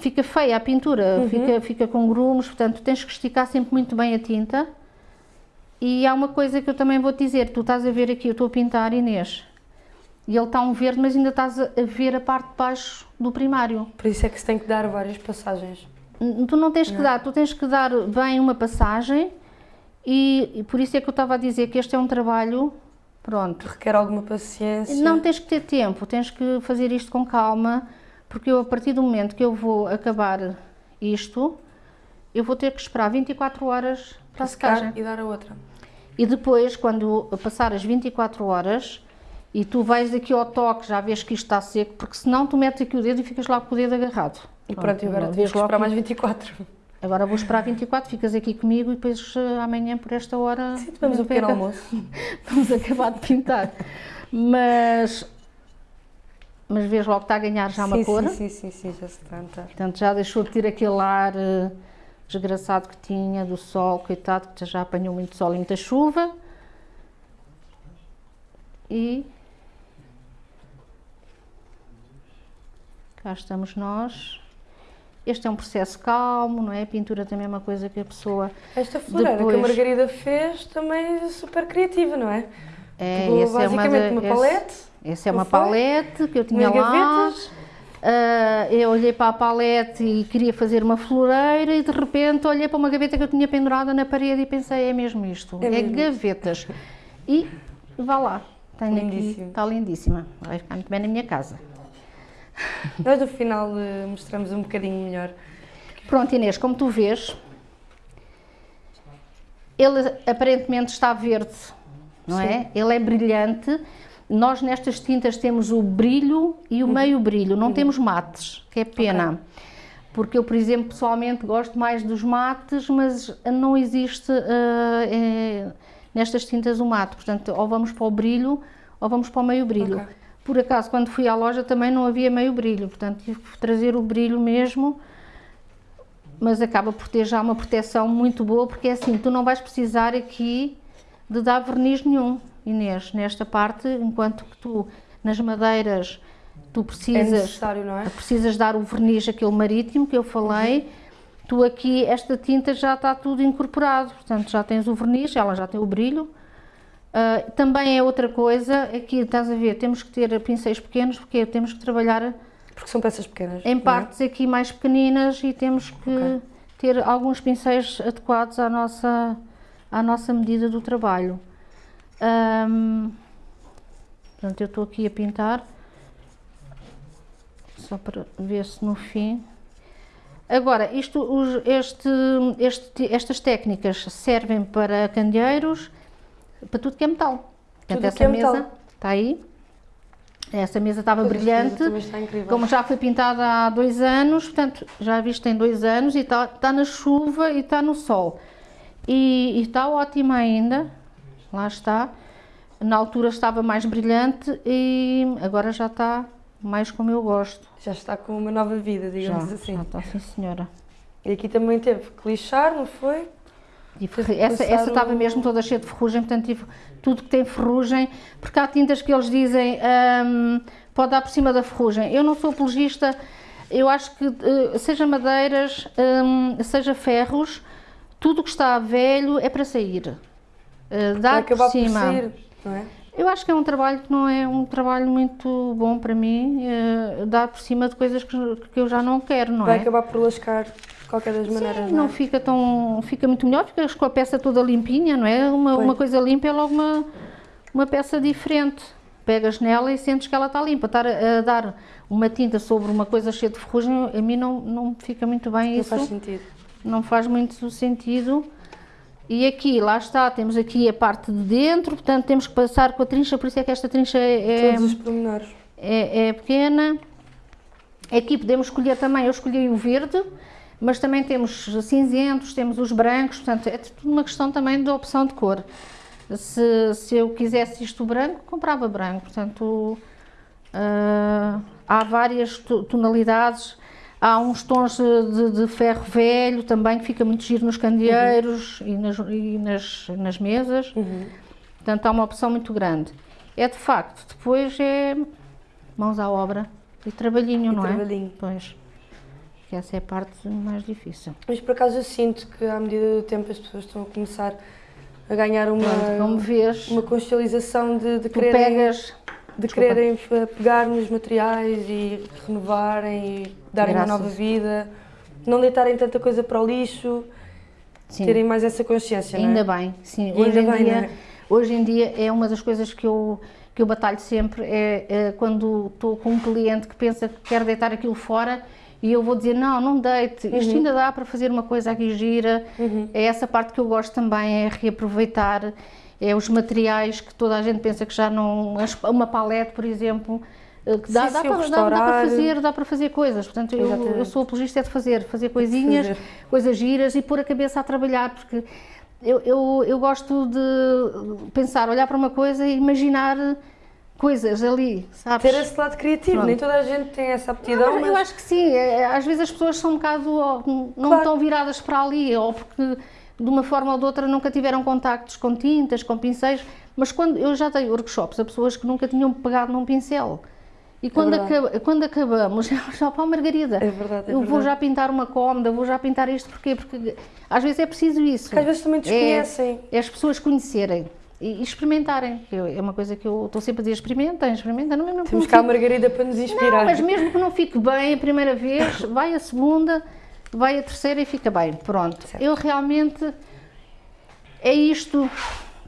[SPEAKER 2] fica feia a pintura,
[SPEAKER 1] Uhum.
[SPEAKER 2] fica, fica com grumos, portanto tens que esticar sempre muito bem a tinta. E há uma coisa que eu também vou te dizer: tu estás a ver aqui, eu estou a pintar Inês, e ele está um verde, mas ainda estás a ver a parte de baixo do primário.
[SPEAKER 1] Por isso é que se tem que dar várias passagens.
[SPEAKER 2] Tu não tens que dar, tu tens que dar bem uma passagem e, e por isso é que eu estava a dizer que este é um trabalho, pronto.
[SPEAKER 1] Requer alguma paciência.
[SPEAKER 2] Não tens que ter tempo, tens que fazer isto com calma, porque eu a partir do momento que eu vou acabar isto, eu vou ter que esperar 24 horas para a
[SPEAKER 1] secar
[SPEAKER 2] secagem.
[SPEAKER 1] e dar a outra.
[SPEAKER 2] E depois, quando passar as 24 horas, e tu vais aqui ao toque, já vês que isto está seco, porque senão tu metes aqui o dedo e ficas lá com o dedo agarrado.
[SPEAKER 1] E pronto, e agora temos que esperar mais 24.
[SPEAKER 2] Agora vou esperar 24, ficas aqui comigo e depois eh, amanhã por esta hora
[SPEAKER 1] Sim, tomamos um pequeno almoço.
[SPEAKER 2] vamos acabar de pintar. Mas, mas vês logo que está a ganhar já uma
[SPEAKER 1] sim,
[SPEAKER 2] cor.
[SPEAKER 1] Sim, sim, sim, sim, já se está a notar.
[SPEAKER 2] Portanto, já deixou de ter aquele ar eh, desgraçado que tinha do sol, coitado, que já apanhou muito sol e muita chuva. E cá estamos nós. Este é um processo calmo, não é? A pintura também é uma coisa que a pessoa
[SPEAKER 1] Esta floreira que a
[SPEAKER 2] Depois-
[SPEAKER 1] Margarida fez também é super criativa, não é?
[SPEAKER 2] é,
[SPEAKER 1] Pegou
[SPEAKER 2] esse é uma,
[SPEAKER 1] basicamente
[SPEAKER 2] da-
[SPEAKER 1] uma palete,
[SPEAKER 2] Essa é uma palete que eu tinha lá. Ah, eu olhei para a palete e queria fazer uma floreira e de repente olhei para uma gaveta que eu tinha pendurada na parede e pensei, é mesmo isto,
[SPEAKER 1] É
[SPEAKER 2] é,
[SPEAKER 1] mesmo
[SPEAKER 2] gavetas. E vá lá, tenho aqui, está lindíssima, vai ficar muito bem na minha casa.
[SPEAKER 1] Nós no final eh, mostramos um bocadinho melhor.
[SPEAKER 2] Pronto Inês, como tu vês, ele aparentemente está verde, não é? Ele é brilhante. Nós nestas tintas temos o brilho e o meio brilho, não temos mates, que é pena. porque eu, por exemplo, pessoalmente gosto mais dos mates, mas não existe uh, é, nestas tintas o mate, portanto, ou vamos para o brilho ou vamos para o meio brilho. Okay. Por acaso, quando fui à loja também não havia meio brilho, portanto tive que trazer o brilho mesmo, mas acaba por ter já uma proteção muito boa, porque é assim, tu não vais precisar aqui de dar verniz nenhum, Inês, nesta parte, enquanto que tu, nas madeiras, tu precisas,
[SPEAKER 1] é
[SPEAKER 2] é? precisas dar o verniz aquele marítimo que eu falei, uhum. tu aqui, esta tinta já está tudo incorporado, portanto já tens o verniz, ela já tem o brilho, Uh, também é outra coisa, aqui estás a ver, temos que ter pincéis pequenos, porque temos que trabalhar...
[SPEAKER 1] Porque são peças pequenas,
[SPEAKER 2] Em é? partes é? aqui mais pequeninas e temos que okay. ter alguns pincéis adequados à nossa, à nossa medida do trabalho. Um, portanto, eu estou aqui a pintar, só para ver se no fim... Agora, isto, os, este, este, estas técnicas servem para candeeiros, para tudo que é metal. Portanto,
[SPEAKER 1] tudo essa é mesa metal.
[SPEAKER 2] está aí. Essa mesa estava pois brilhante, como já foi pintada há dois anos, portanto, já viste tem dois anos e está, está na chuva e está no sol. E, e está ótima ainda, lá está. Na altura estava mais brilhante e agora já está mais como eu gosto.
[SPEAKER 1] Já está com uma nova vida, digamos
[SPEAKER 2] já,
[SPEAKER 1] assim.
[SPEAKER 2] Já está, sim senhora.
[SPEAKER 1] E aqui também teve que lixar, não foi?
[SPEAKER 2] essa, essa estava mesmo toda cheia de ferrugem, portanto tive tudo que tem ferrugem, porque há tintas que eles dizem um, pode dar por cima da ferrugem. Eu não sou apologista, eu acho que uh, seja madeiras, um, seja ferros, tudo que está velho é para sair. Uh, dá por cima. Por sair, não é? Eu acho que é um trabalho que não é um trabalho muito bom para mim, uh, dá por cima de coisas que, que eu já não quero, não
[SPEAKER 1] Vai
[SPEAKER 2] é?
[SPEAKER 1] Vai acabar por lascar de qualquer das maneiras,
[SPEAKER 2] Sim, não,
[SPEAKER 1] não
[SPEAKER 2] é? fica tão, fica muito melhor, ficas com a peça toda limpinha, não é? Uma, uma coisa limpa é logo uma, uma peça diferente. Pegas nela e sentes que ela está limpa. Estar a, a dar uma tinta sobre uma coisa cheia de ferrugem, a mim não, não fica muito bem
[SPEAKER 1] não
[SPEAKER 2] isso.
[SPEAKER 1] Não faz sentido.
[SPEAKER 2] Não faz muito sentido. E aqui, lá está, temos aqui a parte de dentro, portanto temos que passar com a trincha, por isso é que esta trincha é...
[SPEAKER 1] Todos os pormenores.
[SPEAKER 2] É, é pequena. Aqui podemos escolher também, eu escolhi o verde, mas também temos cinzentos, temos os brancos, portanto é tudo uma questão também de opção de cor. Se, se eu quisesse isto branco, comprava branco, portanto uh, há várias tonalidades, há uns tons de, de, ferro velho também que fica muito giro nos candeeiros uhum. e, nas, e nas, nas mesas, uhum. portanto há uma opção muito grande. É de facto, depois é mãos à obra e trabalhinho,
[SPEAKER 1] e
[SPEAKER 2] não
[SPEAKER 1] trabalhinho.
[SPEAKER 2] é? Pois que essa é a parte mais difícil.
[SPEAKER 1] Mas por acaso eu sinto que à medida do tempo as pessoas estão a começar a ganhar uma,
[SPEAKER 2] Pronto,
[SPEAKER 1] uma consciencialização de, de quererem,
[SPEAKER 2] pegas,
[SPEAKER 1] de quererem pegar nos materiais e renovarem e darem Graças. uma nova vida, não deitarem tanta coisa para o lixo, sim. terem mais essa consciência,
[SPEAKER 2] Ainda
[SPEAKER 1] não
[SPEAKER 2] é? bem, sim. Hoje em, bem, dia, é? hoje em dia é uma das coisas que eu que eu batalho sempre é, é quando estou com um cliente que pensa que quer deitar aquilo fora e eu vou dizer, não, não deite, isto uhum. ainda dá para fazer uma coisa aqui gira, uhum. é essa parte que eu gosto também, é reaproveitar, é os materiais que toda a gente pensa que já não, uma palete, por exemplo, eh, que dá, sim, dá, para, dá, dá, para, fazer, dá para fazer coisas, portanto eu, eu, sou apologista é de fazer, fazer coisinhas, fazer. coisas giras e pôr a cabeça a trabalhar, porque eu, eu, eu gosto de pensar, olhar para uma coisa e imaginar coisas ali, sabes?
[SPEAKER 1] Ter esse lado criativo, Pronto. nem toda a gente tem essa aptidão. Não,
[SPEAKER 2] mas... Eu acho que sim, é, às vezes as pessoas são um bocado, não claro. estão viradas para ali, ou porque de uma forma ou de outra nunca tiveram contactos com tintas, com pincéis, mas quando eu já dei workshops a pessoas que nunca tinham pegado num pincel. E quando, é acaba, quando acabamos, já para a Margarida,
[SPEAKER 1] é verdade, é
[SPEAKER 2] eu vou já pintar uma cômoda, vou já pintar isto, porquê? Porque às vezes é preciso isso. Porque
[SPEAKER 1] às vezes também desconhecem.
[SPEAKER 2] É, é as pessoas conhecerem e, experimentarem. Eu, é uma coisa que eu estou sempre a dizer, experimentem, experimentem. Não,
[SPEAKER 1] não, Temos cá a Margarida para nos inspirar.
[SPEAKER 2] Não, mas mesmo que não fique bem a primeira vez, vai a segunda, vai a terceira e fica bem. Pronto. Certo. Eu realmente, é isto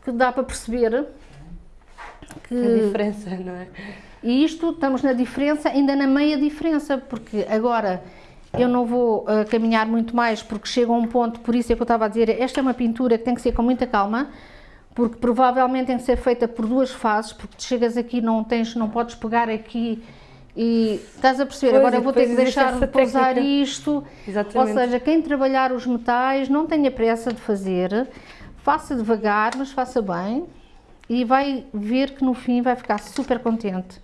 [SPEAKER 2] que dá para perceber.
[SPEAKER 1] Que, diferença, não é?
[SPEAKER 2] E isto, estamos na diferença, ainda na meia diferença, porque agora eu não vou uh, caminhar muito mais, porque chega a um ponto, por isso é que eu estava a dizer, esta é uma pintura que tem que ser com muita calma, porque provavelmente tem que ser feita por duas fases, porque chegas aqui não tens, não podes pegar aqui E estás a perceber,
[SPEAKER 1] Pois,
[SPEAKER 2] agora vou ter que deixar
[SPEAKER 1] essa
[SPEAKER 2] pousar
[SPEAKER 1] técnica.
[SPEAKER 2] isto.
[SPEAKER 1] Exatamente.
[SPEAKER 2] Ou seja, quem trabalhar os metais não tenha pressa de fazer, faça devagar, mas faça bem e vai ver que no fim vai ficar super contente.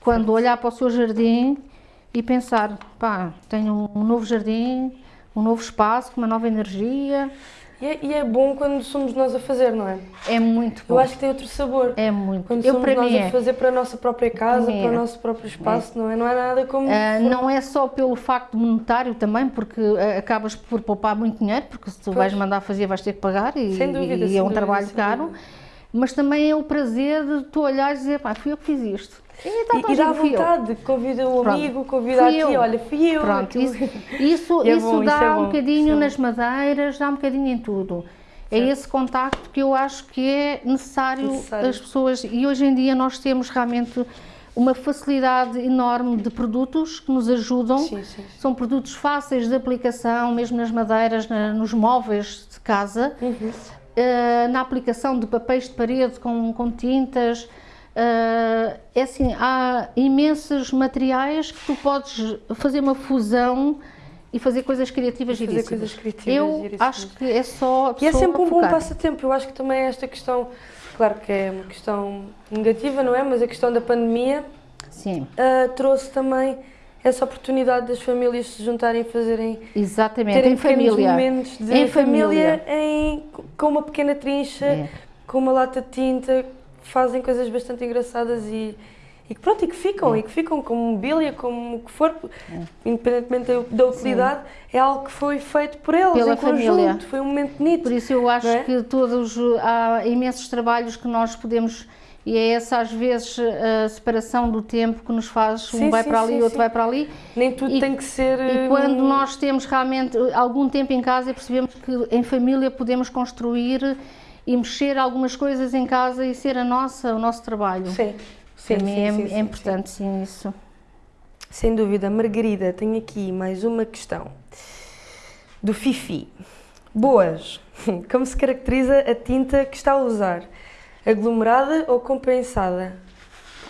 [SPEAKER 2] Quando olhar para o seu jardim e pensar, pá, tenho um novo jardim, um novo espaço, com uma nova energia,
[SPEAKER 1] E é, e é bom quando somos nós a fazer, não é?
[SPEAKER 2] é muito bom.
[SPEAKER 1] Eu acho que tem outro sabor.
[SPEAKER 2] É muito.
[SPEAKER 1] Quando
[SPEAKER 2] Eu
[SPEAKER 1] somos nós a
[SPEAKER 2] é.
[SPEAKER 1] fazer para a nossa própria casa,
[SPEAKER 2] Para
[SPEAKER 1] para o
[SPEAKER 2] é.
[SPEAKER 1] nosso próprio espaço, não é? Não é nada como.
[SPEAKER 2] Ah, não é só pelo facto monetário também, porque ah, acabas por poupar muito dinheiro, porque se tu vais mandar fazer vais ter que pagar e,
[SPEAKER 1] Sem dúvida,
[SPEAKER 2] e é um
[SPEAKER 1] dúvida,
[SPEAKER 2] trabalho caro,
[SPEAKER 1] dúvida.
[SPEAKER 2] mas também é o prazer de tu olhares e dizer, pá, fui eu que fiz isto. E, então,
[SPEAKER 1] E, e dá vontade, convida o
[SPEAKER 2] Pronto.
[SPEAKER 1] amigo, convida a
[SPEAKER 2] Fui
[SPEAKER 1] ti,
[SPEAKER 2] eu.
[SPEAKER 1] olha, fui eu.
[SPEAKER 2] Pronto, isso, isso,
[SPEAKER 1] é
[SPEAKER 2] isso
[SPEAKER 1] bom,
[SPEAKER 2] dá
[SPEAKER 1] isso é
[SPEAKER 2] um bocadinho
[SPEAKER 1] é
[SPEAKER 2] nas madeiras, dá um bocadinho em tudo. É esse contacto que eu acho que é necessário,
[SPEAKER 1] Necessário.
[SPEAKER 2] as pessoas, e hoje em dia nós temos realmente uma facilidade enorme de produtos que nos ajudam.
[SPEAKER 1] Sim, sim, sim.
[SPEAKER 2] São produtos fáceis de aplicação, mesmo nas madeiras, na- nos móveis de casa,
[SPEAKER 1] Uhum.
[SPEAKER 2] eh, na aplicação de papéis de parede com, com tintas. Eh, é assim, há imensos materiais que tu podes fazer uma fusão e fazer coisas criativas
[SPEAKER 1] Fazer
[SPEAKER 2] giríssimas.
[SPEAKER 1] coisas criativas
[SPEAKER 2] Eu acho que é só a
[SPEAKER 1] E é sempre um bom passatempo. Eu acho que também esta questão, claro que é uma questão negativa, não é? Mas a questão da pandemia ah, trouxe também essa oportunidade das famílias se juntarem e fazerem
[SPEAKER 2] exatamente,
[SPEAKER 1] terem
[SPEAKER 2] em família.
[SPEAKER 1] momentos de
[SPEAKER 2] Em
[SPEAKER 1] família,
[SPEAKER 2] família.
[SPEAKER 1] em, com uma pequena trincha,
[SPEAKER 2] É.
[SPEAKER 1] com uma lata de tinta, fazem coisas bastante engraçadas e, e que pronto, e que ficam,
[SPEAKER 2] É.
[SPEAKER 1] e que ficam como mobília, como o que for, independentemente da, da utilidade, é algo que foi feito por eles,
[SPEAKER 2] Pela
[SPEAKER 1] em conjunto,
[SPEAKER 2] família.
[SPEAKER 1] foi um momento bonito.
[SPEAKER 2] Por isso eu acho
[SPEAKER 1] é?
[SPEAKER 2] que todos há imensos trabalhos que nós podemos e é essa às vezes a separação do tempo que nos faz
[SPEAKER 1] Sim,
[SPEAKER 2] um vai
[SPEAKER 1] sim,
[SPEAKER 2] para ali,
[SPEAKER 1] sim,
[SPEAKER 2] outro
[SPEAKER 1] sim.
[SPEAKER 2] vai para ali.
[SPEAKER 1] Nem tudo
[SPEAKER 2] E-
[SPEAKER 1] tem que ser.
[SPEAKER 2] E
[SPEAKER 1] hum,
[SPEAKER 2] quando nós temos realmente algum tempo em casa e percebemos que em família podemos construir e mexer algumas coisas em casa e ser a nossa, o nosso trabalho.
[SPEAKER 1] Sim, sim, sim,
[SPEAKER 2] é,
[SPEAKER 1] sim,
[SPEAKER 2] é importante sim isso.
[SPEAKER 1] Sem dúvida. Margarida, tenho aqui mais uma questão. Do Fifi. Boas. Como se caracteriza a tinta que está a usar? Aglomerada ou compensada?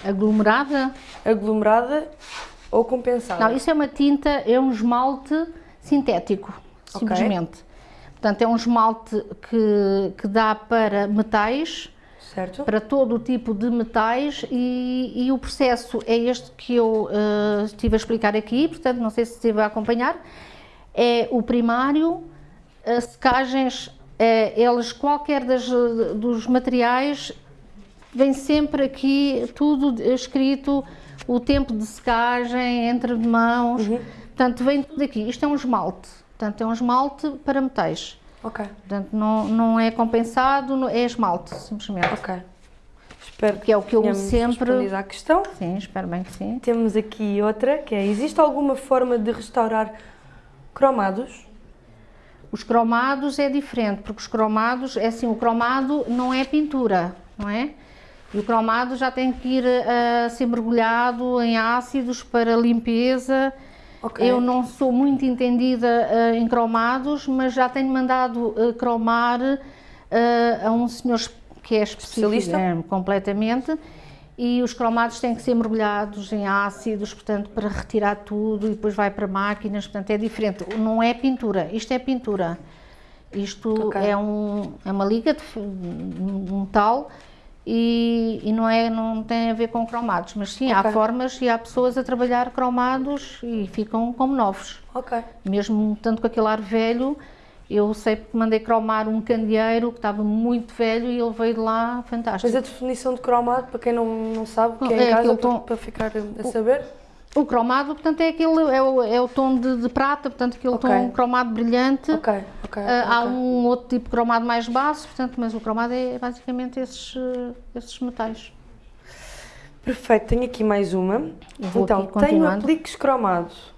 [SPEAKER 2] Aglomerada?
[SPEAKER 1] Aglomerada ou compensada?
[SPEAKER 2] Não, isso é uma tinta, é um esmalte sintético, simplesmente. Portanto, é um esmalte que, que dá para metais,
[SPEAKER 1] Certo?
[SPEAKER 2] para todo o tipo de metais e, e o processo é este que eu eh, estive a explicar aqui, portanto não sei se esteve a acompanhar, é o primário, as secagens, eh, eles, qualquer das, dos materiais, vem sempre aqui tudo escrito, o tempo de secagem, entre mãos, portanto vem tudo aqui, isto é um esmalte, portanto é um esmalte para metais.
[SPEAKER 1] Ok,
[SPEAKER 2] Portanto, não, não é compensado, é esmalte, simplesmente.
[SPEAKER 1] ok. Espero
[SPEAKER 2] Que é o que eu sempre.
[SPEAKER 1] à questão.
[SPEAKER 2] Sim, espero bem que sim.
[SPEAKER 1] Temos aqui outra, que é, existe alguma forma de restaurar cromados?
[SPEAKER 2] Os cromados é diferente, porque os cromados, é assim, o cromado não é pintura, não é? E o cromado já tem que ir a, ser mergulhado em ácidos para limpeza.
[SPEAKER 1] Ok.
[SPEAKER 2] Eu não sou muito entendida eh, em cromados, mas já tenho mandado eh, cromar eh, a um senhor que é especialista é, completamente. E os cromados têm que ser mergulhados em ácidos, portanto, para retirar tudo e depois vai para máquinas, portanto, é diferente. Não é pintura, isto é pintura. Isto
[SPEAKER 1] Ok.
[SPEAKER 2] é, um, é uma liga de um metal e, e não, é, não tem a ver com cromados, mas sim, há
[SPEAKER 1] Ok.
[SPEAKER 2] formas e há pessoas a trabalhar cromados e ficam como novos.
[SPEAKER 1] Ok.
[SPEAKER 2] Mesmo tanto com aquele ar velho, eu sei porque mandei cromar um candeeiro que estava muito velho e ele veio de lá fantástico.
[SPEAKER 1] Mas a definição de cromado, para quem não, não sabe, que é,
[SPEAKER 2] É
[SPEAKER 1] em casa, para, para ficar a saber.
[SPEAKER 2] O cromado, portanto, é aquele é o, é o tom de, de prata, portanto, aquele
[SPEAKER 1] Ok.
[SPEAKER 2] tom cromado brilhante.
[SPEAKER 1] Ok, ok.
[SPEAKER 2] Ah, há
[SPEAKER 1] ok.
[SPEAKER 2] um outro tipo de cromado mais baixo, portanto, mas o cromado é basicamente esses, eh, esses metais.
[SPEAKER 1] Perfeito, tenho aqui mais uma.
[SPEAKER 2] Vou
[SPEAKER 1] Então, tenho apliques cromados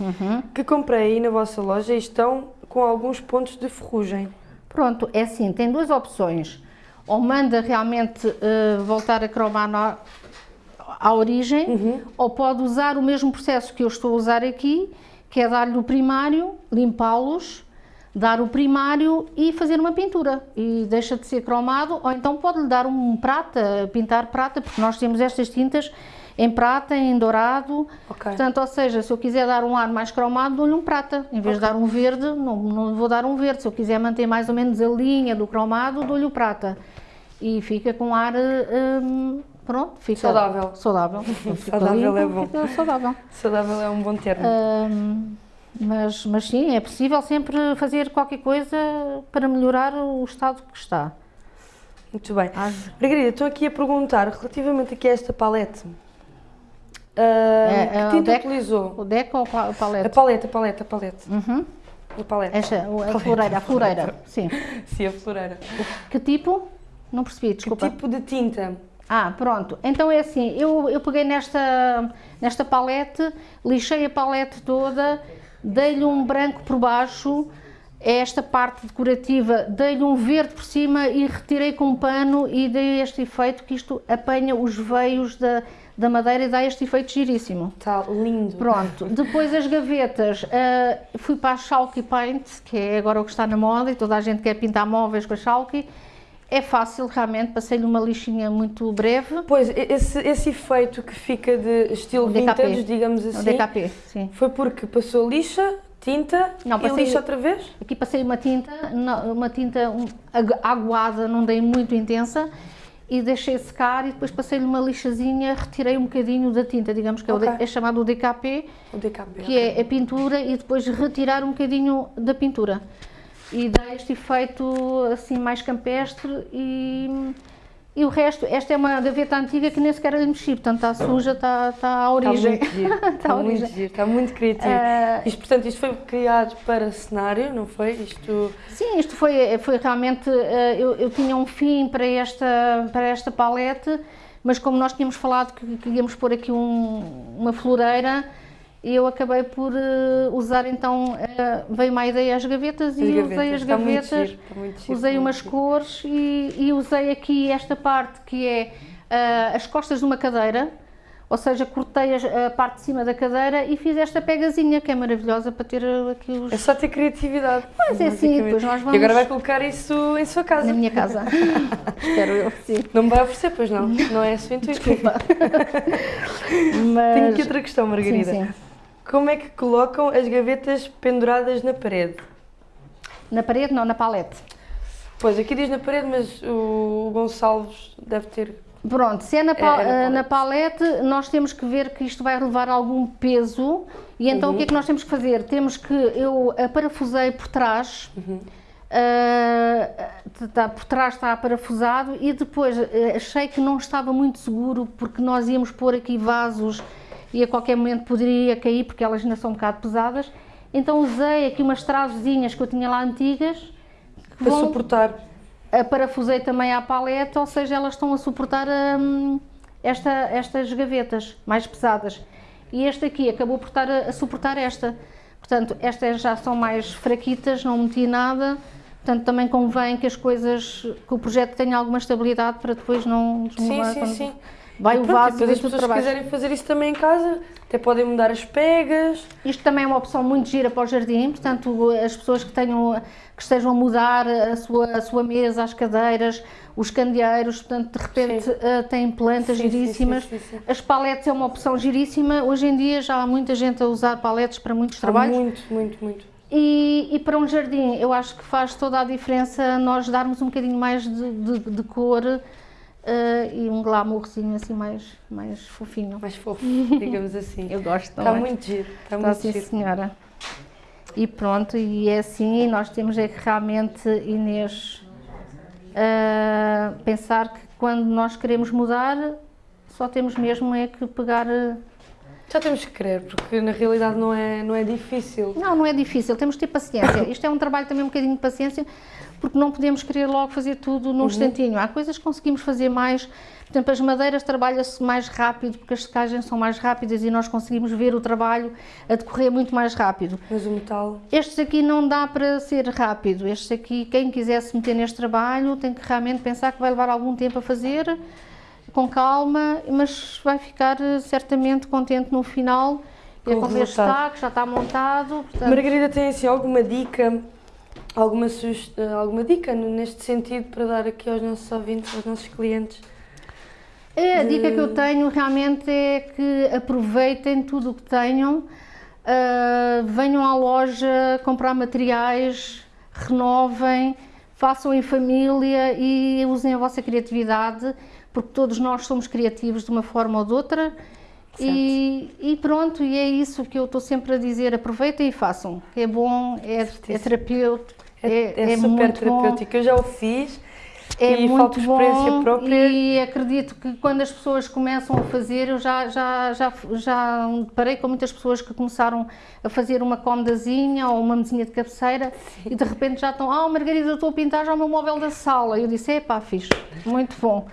[SPEAKER 2] Uhum.
[SPEAKER 1] que comprei aí na vossa loja e estão com alguns pontos de ferrugem.
[SPEAKER 2] Pronto, é assim, tem duas opções. Ou manda realmente eh, voltar a cromar à origem,
[SPEAKER 1] Uhum.
[SPEAKER 2] ou pode usar o mesmo processo que eu estou a usar aqui, que é dar-lhe o primário, limpá-los, dar o primário e fazer uma pintura. E deixa de ser cromado, ou então pode-lhe dar um prata, pintar prata, porque nós temos estas tintas em prata, em dourado.
[SPEAKER 1] Ok.
[SPEAKER 2] Portanto, ou seja, se eu quiser dar um ar mais cromado, dou-lhe um prata. Em vez de dar um verde, não, não vou dar um verde. Se eu quiser manter mais ou menos a linha do cromado, dou-lhe o prata. E fica com ar, hum, pronto, fica
[SPEAKER 1] Saudável.
[SPEAKER 2] Saudável.
[SPEAKER 1] Saudável
[SPEAKER 2] limpo,
[SPEAKER 1] é bom.
[SPEAKER 2] Fica saudável.
[SPEAKER 1] Saudável é um bom termo.
[SPEAKER 2] Hum, mas, mas sim, é possível sempre fazer qualquer coisa para melhorar o estado que está.
[SPEAKER 1] Muito bem.
[SPEAKER 2] Às-
[SPEAKER 1] Margarida, estou aqui a perguntar relativamente aqui a esta palete. Ah,
[SPEAKER 2] É,
[SPEAKER 1] que
[SPEAKER 2] o
[SPEAKER 1] tinta
[SPEAKER 2] deck?
[SPEAKER 1] utilizou?
[SPEAKER 2] O deco ou o pa- o
[SPEAKER 1] A
[SPEAKER 2] palete?
[SPEAKER 1] paleta, a paleta, a paleta.
[SPEAKER 2] Uhum.
[SPEAKER 1] A paleta.
[SPEAKER 2] Esta, o- a floreira, a floreira, sim.
[SPEAKER 1] Sim, a floreira.
[SPEAKER 2] Que tipo? Não percebi,
[SPEAKER 1] Que
[SPEAKER 2] desculpa.
[SPEAKER 1] tipo de tinta?
[SPEAKER 2] Ah, pronto. Então é assim, eu, eu peguei nesta, nesta palete, lixei a palete toda, dei-lhe um branco por baixo, é esta parte decorativa, dei-lhe um verde por cima e retirei com um pano e dei este efeito que isto apanha os veios da, da madeira e dá este efeito giríssimo.
[SPEAKER 1] Está lindo.
[SPEAKER 2] Pronto, depois as gavetas, ah, fui para a Chalky Paint, que é agora o que está na moda e toda a gente quer pintar móveis com a Chalky. É fácil, realmente, passei-lhe uma lixinha muito breve.
[SPEAKER 1] Pois, esse, esse efeito que fica de estilo
[SPEAKER 2] DKP.
[SPEAKER 1] vintage, digamos
[SPEAKER 2] É o
[SPEAKER 1] assim,
[SPEAKER 2] DKP, sim.
[SPEAKER 1] foi porque passou lixa, tinta
[SPEAKER 2] Não,
[SPEAKER 1] e
[SPEAKER 2] passei-
[SPEAKER 1] lixa outra vez?
[SPEAKER 2] Aqui passei uma tinta, uma tinta agu- aguada, não dei muito intensa, e deixei secar e depois passei-lhe uma lixazinha, retirei um bocadinho da tinta, digamos que é, o é chamado o DKP,
[SPEAKER 1] O DKP.
[SPEAKER 2] que é a pintura e depois retirar um bocadinho da pintura. E dá este efeito assim mais campestre e, e o resto, esta é uma gaveta antiga que nem sequer lhe mexi, portanto está suja, está, está à
[SPEAKER 1] Está
[SPEAKER 2] origem.
[SPEAKER 1] muito giro,
[SPEAKER 2] Está
[SPEAKER 1] está
[SPEAKER 2] à
[SPEAKER 1] muito
[SPEAKER 2] origem.
[SPEAKER 1] giro, está muito criativo.
[SPEAKER 2] Ah,
[SPEAKER 1] Isto, portanto, isto foi criado para cenário, não foi? Isto...
[SPEAKER 2] Sim, isto foi, foi realmente. eh, Eu, eu tinha um fim para esta, para esta palete, mas como nós tínhamos falado que queríamos pôr aqui um- uma floreira, eu acabei por eh, usar então. eh, veio-me a ideia as gavetas e
[SPEAKER 1] As
[SPEAKER 2] usei as
[SPEAKER 1] está muito
[SPEAKER 2] gavetas,
[SPEAKER 1] giro, está muito giro,
[SPEAKER 2] usei umas
[SPEAKER 1] giro.
[SPEAKER 2] cores e, e usei aqui esta parte que é ah, as costas de uma cadeira. Ou seja, cortei as- a parte de cima da cadeira e fiz esta pegazinha que é maravilhosa para ter aqui os.
[SPEAKER 1] É só ter criatividade.
[SPEAKER 2] Pois é, sim, depois nós
[SPEAKER 1] E
[SPEAKER 2] vamos-
[SPEAKER 1] agora vai colocar isso em sua casa.
[SPEAKER 2] Na minha casa. Espero eu, sim.
[SPEAKER 1] Não me vai oferecer, pois não? Não é esse o intuito.
[SPEAKER 2] Desculpa. Mas,
[SPEAKER 1] Tenho aqui outra questão, Margarida.
[SPEAKER 2] Sim, sim.
[SPEAKER 1] Como é que colocam as gavetas penduradas na parede?
[SPEAKER 2] Na parede, não, na palete.
[SPEAKER 1] Pois, aqui diz na parede, mas o Gonçalves deve ter...
[SPEAKER 2] Pronto, se é na, pa-
[SPEAKER 1] É- é
[SPEAKER 2] eh,
[SPEAKER 1] na
[SPEAKER 2] na palete, nós temos que ver que isto vai levar algum peso e então o que é que nós temos que fazer? Temos que, eu a parafusei por trás, eh, tá- por trás está parafusado e depois eh, achei que não estava muito seguro porque nós íamos pôr aqui vasos e a qualquer momento poderia cair porque elas ainda são um bocado pesadas, então usei aqui umas travezinhas que eu tinha lá antigas que
[SPEAKER 1] Para
[SPEAKER 2] vão-
[SPEAKER 1] suportar.
[SPEAKER 2] a parafusei também à paleta, ou seja, elas estão a suportar hum, esta, estas gavetas mais pesadas. E este aqui acabou por estar a, a suportar esta. Portanto, estas já são mais fraquitas, não meti nada. Portanto, também convém que as coisas, que o projeto tenha alguma estabilidade para depois não
[SPEAKER 1] Sim,
[SPEAKER 2] desmolar
[SPEAKER 1] sim,
[SPEAKER 2] quando
[SPEAKER 1] sim.
[SPEAKER 2] Vai
[SPEAKER 1] E
[SPEAKER 2] o
[SPEAKER 1] pronto,
[SPEAKER 2] vaso e
[SPEAKER 1] depois
[SPEAKER 2] vem
[SPEAKER 1] as pessoas que
[SPEAKER 2] baixo.
[SPEAKER 1] quiserem fazer isso também em casa, até podem mudar as pegas.
[SPEAKER 2] Isto também é uma opção muito gira para o jardim, portanto, as pessoas que tenham que estejam a mudar a sua, a sua mesa, as cadeiras, os candeeiros, portanto, de repente eh, têm plantas
[SPEAKER 1] Sim, sim,
[SPEAKER 2] giríssimas.
[SPEAKER 1] sim, sim, sim.
[SPEAKER 2] As paletes é uma opção giríssima. Hoje em dia já há muita gente a usar paletes para muitos
[SPEAKER 1] Há
[SPEAKER 2] trabalhos.
[SPEAKER 1] muito, muito, muito.
[SPEAKER 2] E, e para um jardim, eu acho que faz toda a diferença nós darmos um bocadinho mais de, de- de cor eh, e um glamourzinho assim mais, mais fofinho.
[SPEAKER 1] Mais fofo, digamos assim.
[SPEAKER 2] Eu gosto
[SPEAKER 1] Está
[SPEAKER 2] também.
[SPEAKER 1] muito giro, está
[SPEAKER 2] Então,
[SPEAKER 1] muito
[SPEAKER 2] sim,
[SPEAKER 1] giro.
[SPEAKER 2] senhora. E pronto, e é assim, e nós temos é que realmente, Inês, ah, pensar que quando nós queremos mudar, só temos mesmo é que pegar. ah,
[SPEAKER 1] Já temos que querer, porque na realidade não é, não é difícil.
[SPEAKER 2] Não, não é difícil, temos que ter paciência. Isto é um trabalho também um bocadinho de paciência, porque não podemos querer logo fazer tudo num instantinho. Há coisas que conseguimos fazer mais. Por exemplo, as madeiras trabalha-se mais rápido, porque as secagens são mais rápidas e nós conseguimos ver o trabalho a decorrer muito mais rápido.
[SPEAKER 1] Mas o metal.
[SPEAKER 2] Estes aqui não dá para ser rápido. Estes aqui, quem quiser se meter neste trabalho, tem que realmente pensar que vai levar algum tempo a fazer, com calma, mas vai ficar eh, certamente contente no final.
[SPEAKER 1] Com
[SPEAKER 2] É
[SPEAKER 1] o resultado.
[SPEAKER 2] está, que já está montado. Portanto,
[SPEAKER 1] Margarida tem assim alguma dica, alguma, sugest... alguma dica neste sentido para dar aqui aos nossos ouvintes, aos nossos clientes?
[SPEAKER 2] É, a
[SPEAKER 1] de-
[SPEAKER 2] dica que eu tenho realmente é que aproveitem tudo o que tenham, ah, venham à loja comprar materiais, renovem, façam em família e usem a vossa criatividade, porque todos nós somos criativos de uma forma ou de outra. E, e pronto, e é isso que eu estou sempre a dizer: aproveitem e façam. É bom, é, é terapêutico,
[SPEAKER 1] É, é super
[SPEAKER 2] muito bom.
[SPEAKER 1] terapêutico. Eu já o fiz.
[SPEAKER 2] É
[SPEAKER 1] e
[SPEAKER 2] muito
[SPEAKER 1] falta experiência
[SPEAKER 2] bom
[SPEAKER 1] própria.
[SPEAKER 2] e acredito que quando as pessoas começam a fazer, eu já, já, já, já parei com muitas pessoas que começaram a fazer uma comodazinha ou uma mesinha de cabeceira e de repente já estão, ah Margarida, eu estou a pintar já o meu móvel da sala. E eu disse, epá, fixe, muito bom,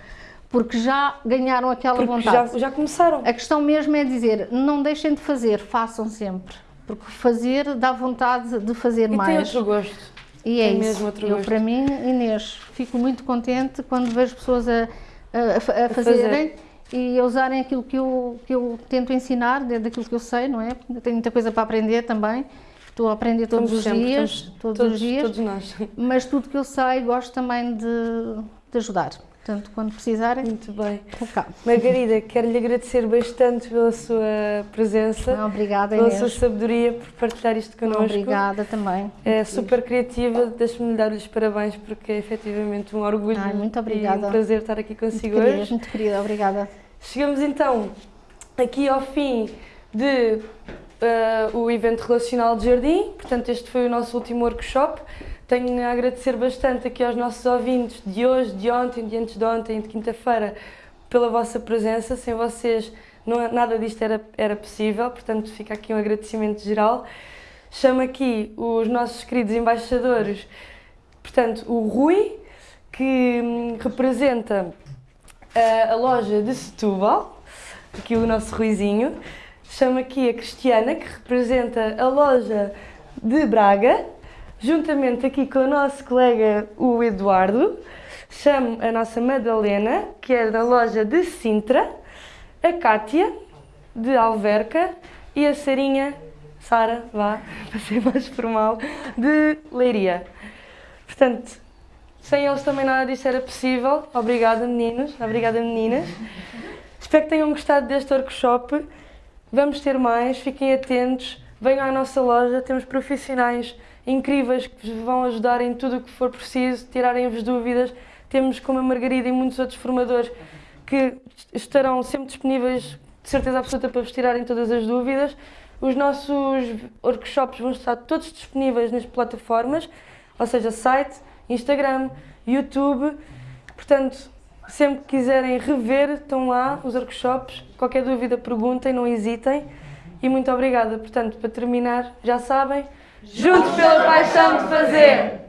[SPEAKER 2] porque já ganharam aquela
[SPEAKER 1] Porque
[SPEAKER 2] vontade.
[SPEAKER 1] já, já começaram.
[SPEAKER 2] A questão mesmo é dizer, não deixem de fazer, façam sempre, porque fazer dá vontade de fazer
[SPEAKER 1] E tem
[SPEAKER 2] mais.
[SPEAKER 1] outro gosto.
[SPEAKER 2] E é
[SPEAKER 1] Tem
[SPEAKER 2] isso.
[SPEAKER 1] mesmo outro
[SPEAKER 2] eu,
[SPEAKER 1] gosto.
[SPEAKER 2] para mim, Inês, fico muito contente quando vejo pessoas a, a- a a fazerem e a usarem aquilo que eu, que eu tento ensinar, dentro daquilo que eu sei, não é? Eu tenho muita coisa para aprender também. Estou a aprender todos
[SPEAKER 1] Estamos
[SPEAKER 2] os
[SPEAKER 1] sempre,
[SPEAKER 2] dias,
[SPEAKER 1] estamos-
[SPEAKER 2] todos,
[SPEAKER 1] todos,
[SPEAKER 2] os dias,
[SPEAKER 1] Todos nós.
[SPEAKER 2] mas tudo que eu sei gosto também de, de ajudar. Portanto, quando precisarem,
[SPEAKER 1] Muito bem.
[SPEAKER 2] cá.
[SPEAKER 1] Margarida, quero-lhe agradecer bastante pela sua presença,
[SPEAKER 2] Obrigada,
[SPEAKER 1] pela
[SPEAKER 2] Inês.
[SPEAKER 1] sua sabedoria, por partilhar isto connosco.
[SPEAKER 2] Obrigada também.
[SPEAKER 1] É super criativa, deixe-me dar-lhe os parabéns porque é efetivamente um orgulho
[SPEAKER 2] Ai, muito
[SPEAKER 1] e
[SPEAKER 2] obrigada.
[SPEAKER 1] um prazer estar aqui
[SPEAKER 2] Muito
[SPEAKER 1] consigo
[SPEAKER 2] querida,
[SPEAKER 1] hoje.
[SPEAKER 2] muito querida, obrigada.
[SPEAKER 1] Chegamos então aqui ao fim de eh, o evento relacional de jardim, portanto este foi o nosso último workshop. Tenho a agradecer bastante aqui aos nossos ouvintes de hoje, de ontem, de antes de ontem, de quinta-feira, pela vossa presença. Sem vocês não, nada disto era, era possível, portanto fica aqui um agradecimento geral. Chamo aqui os nossos queridos embaixadores, portanto o Rui, que hum, representa a, a loja de Setúbal, aqui o nosso Ruizinho. Chamo aqui a Cristiana, que representa a loja de Braga, juntamente aqui com o nosso colega o Eduardo. Chamo a nossa Madalena, que é da loja de Sintra, a Cátia, de Alverca, e a Sarinha, Sara, vá, para ser mais formal, de Leiria. Portanto, sem eles também nada disto era possível. Obrigada, meninos. Obrigada, meninas. Espero que tenham gostado deste workshop. Vamos ter mais, fiquem atentos. Venham à nossa loja, temos profissionais incríveis que vos vão ajudar em tudo o que for preciso, tirarem-vos dúvidas. Temos, como a Margarida e muitos outros formadores, que estarão sempre disponíveis, de certeza absoluta, para vos tirarem todas as dúvidas. Os nossos workshops vão estar todos disponíveis nas plataformas, ou seja, site, Instagram, YouTube. Portanto, sempre que quiserem rever, estão lá os workshops. Qualquer dúvida, perguntem, não hesitem. E muito obrigada. Portanto, para terminar, já sabem, juntos pela paixão de fazer!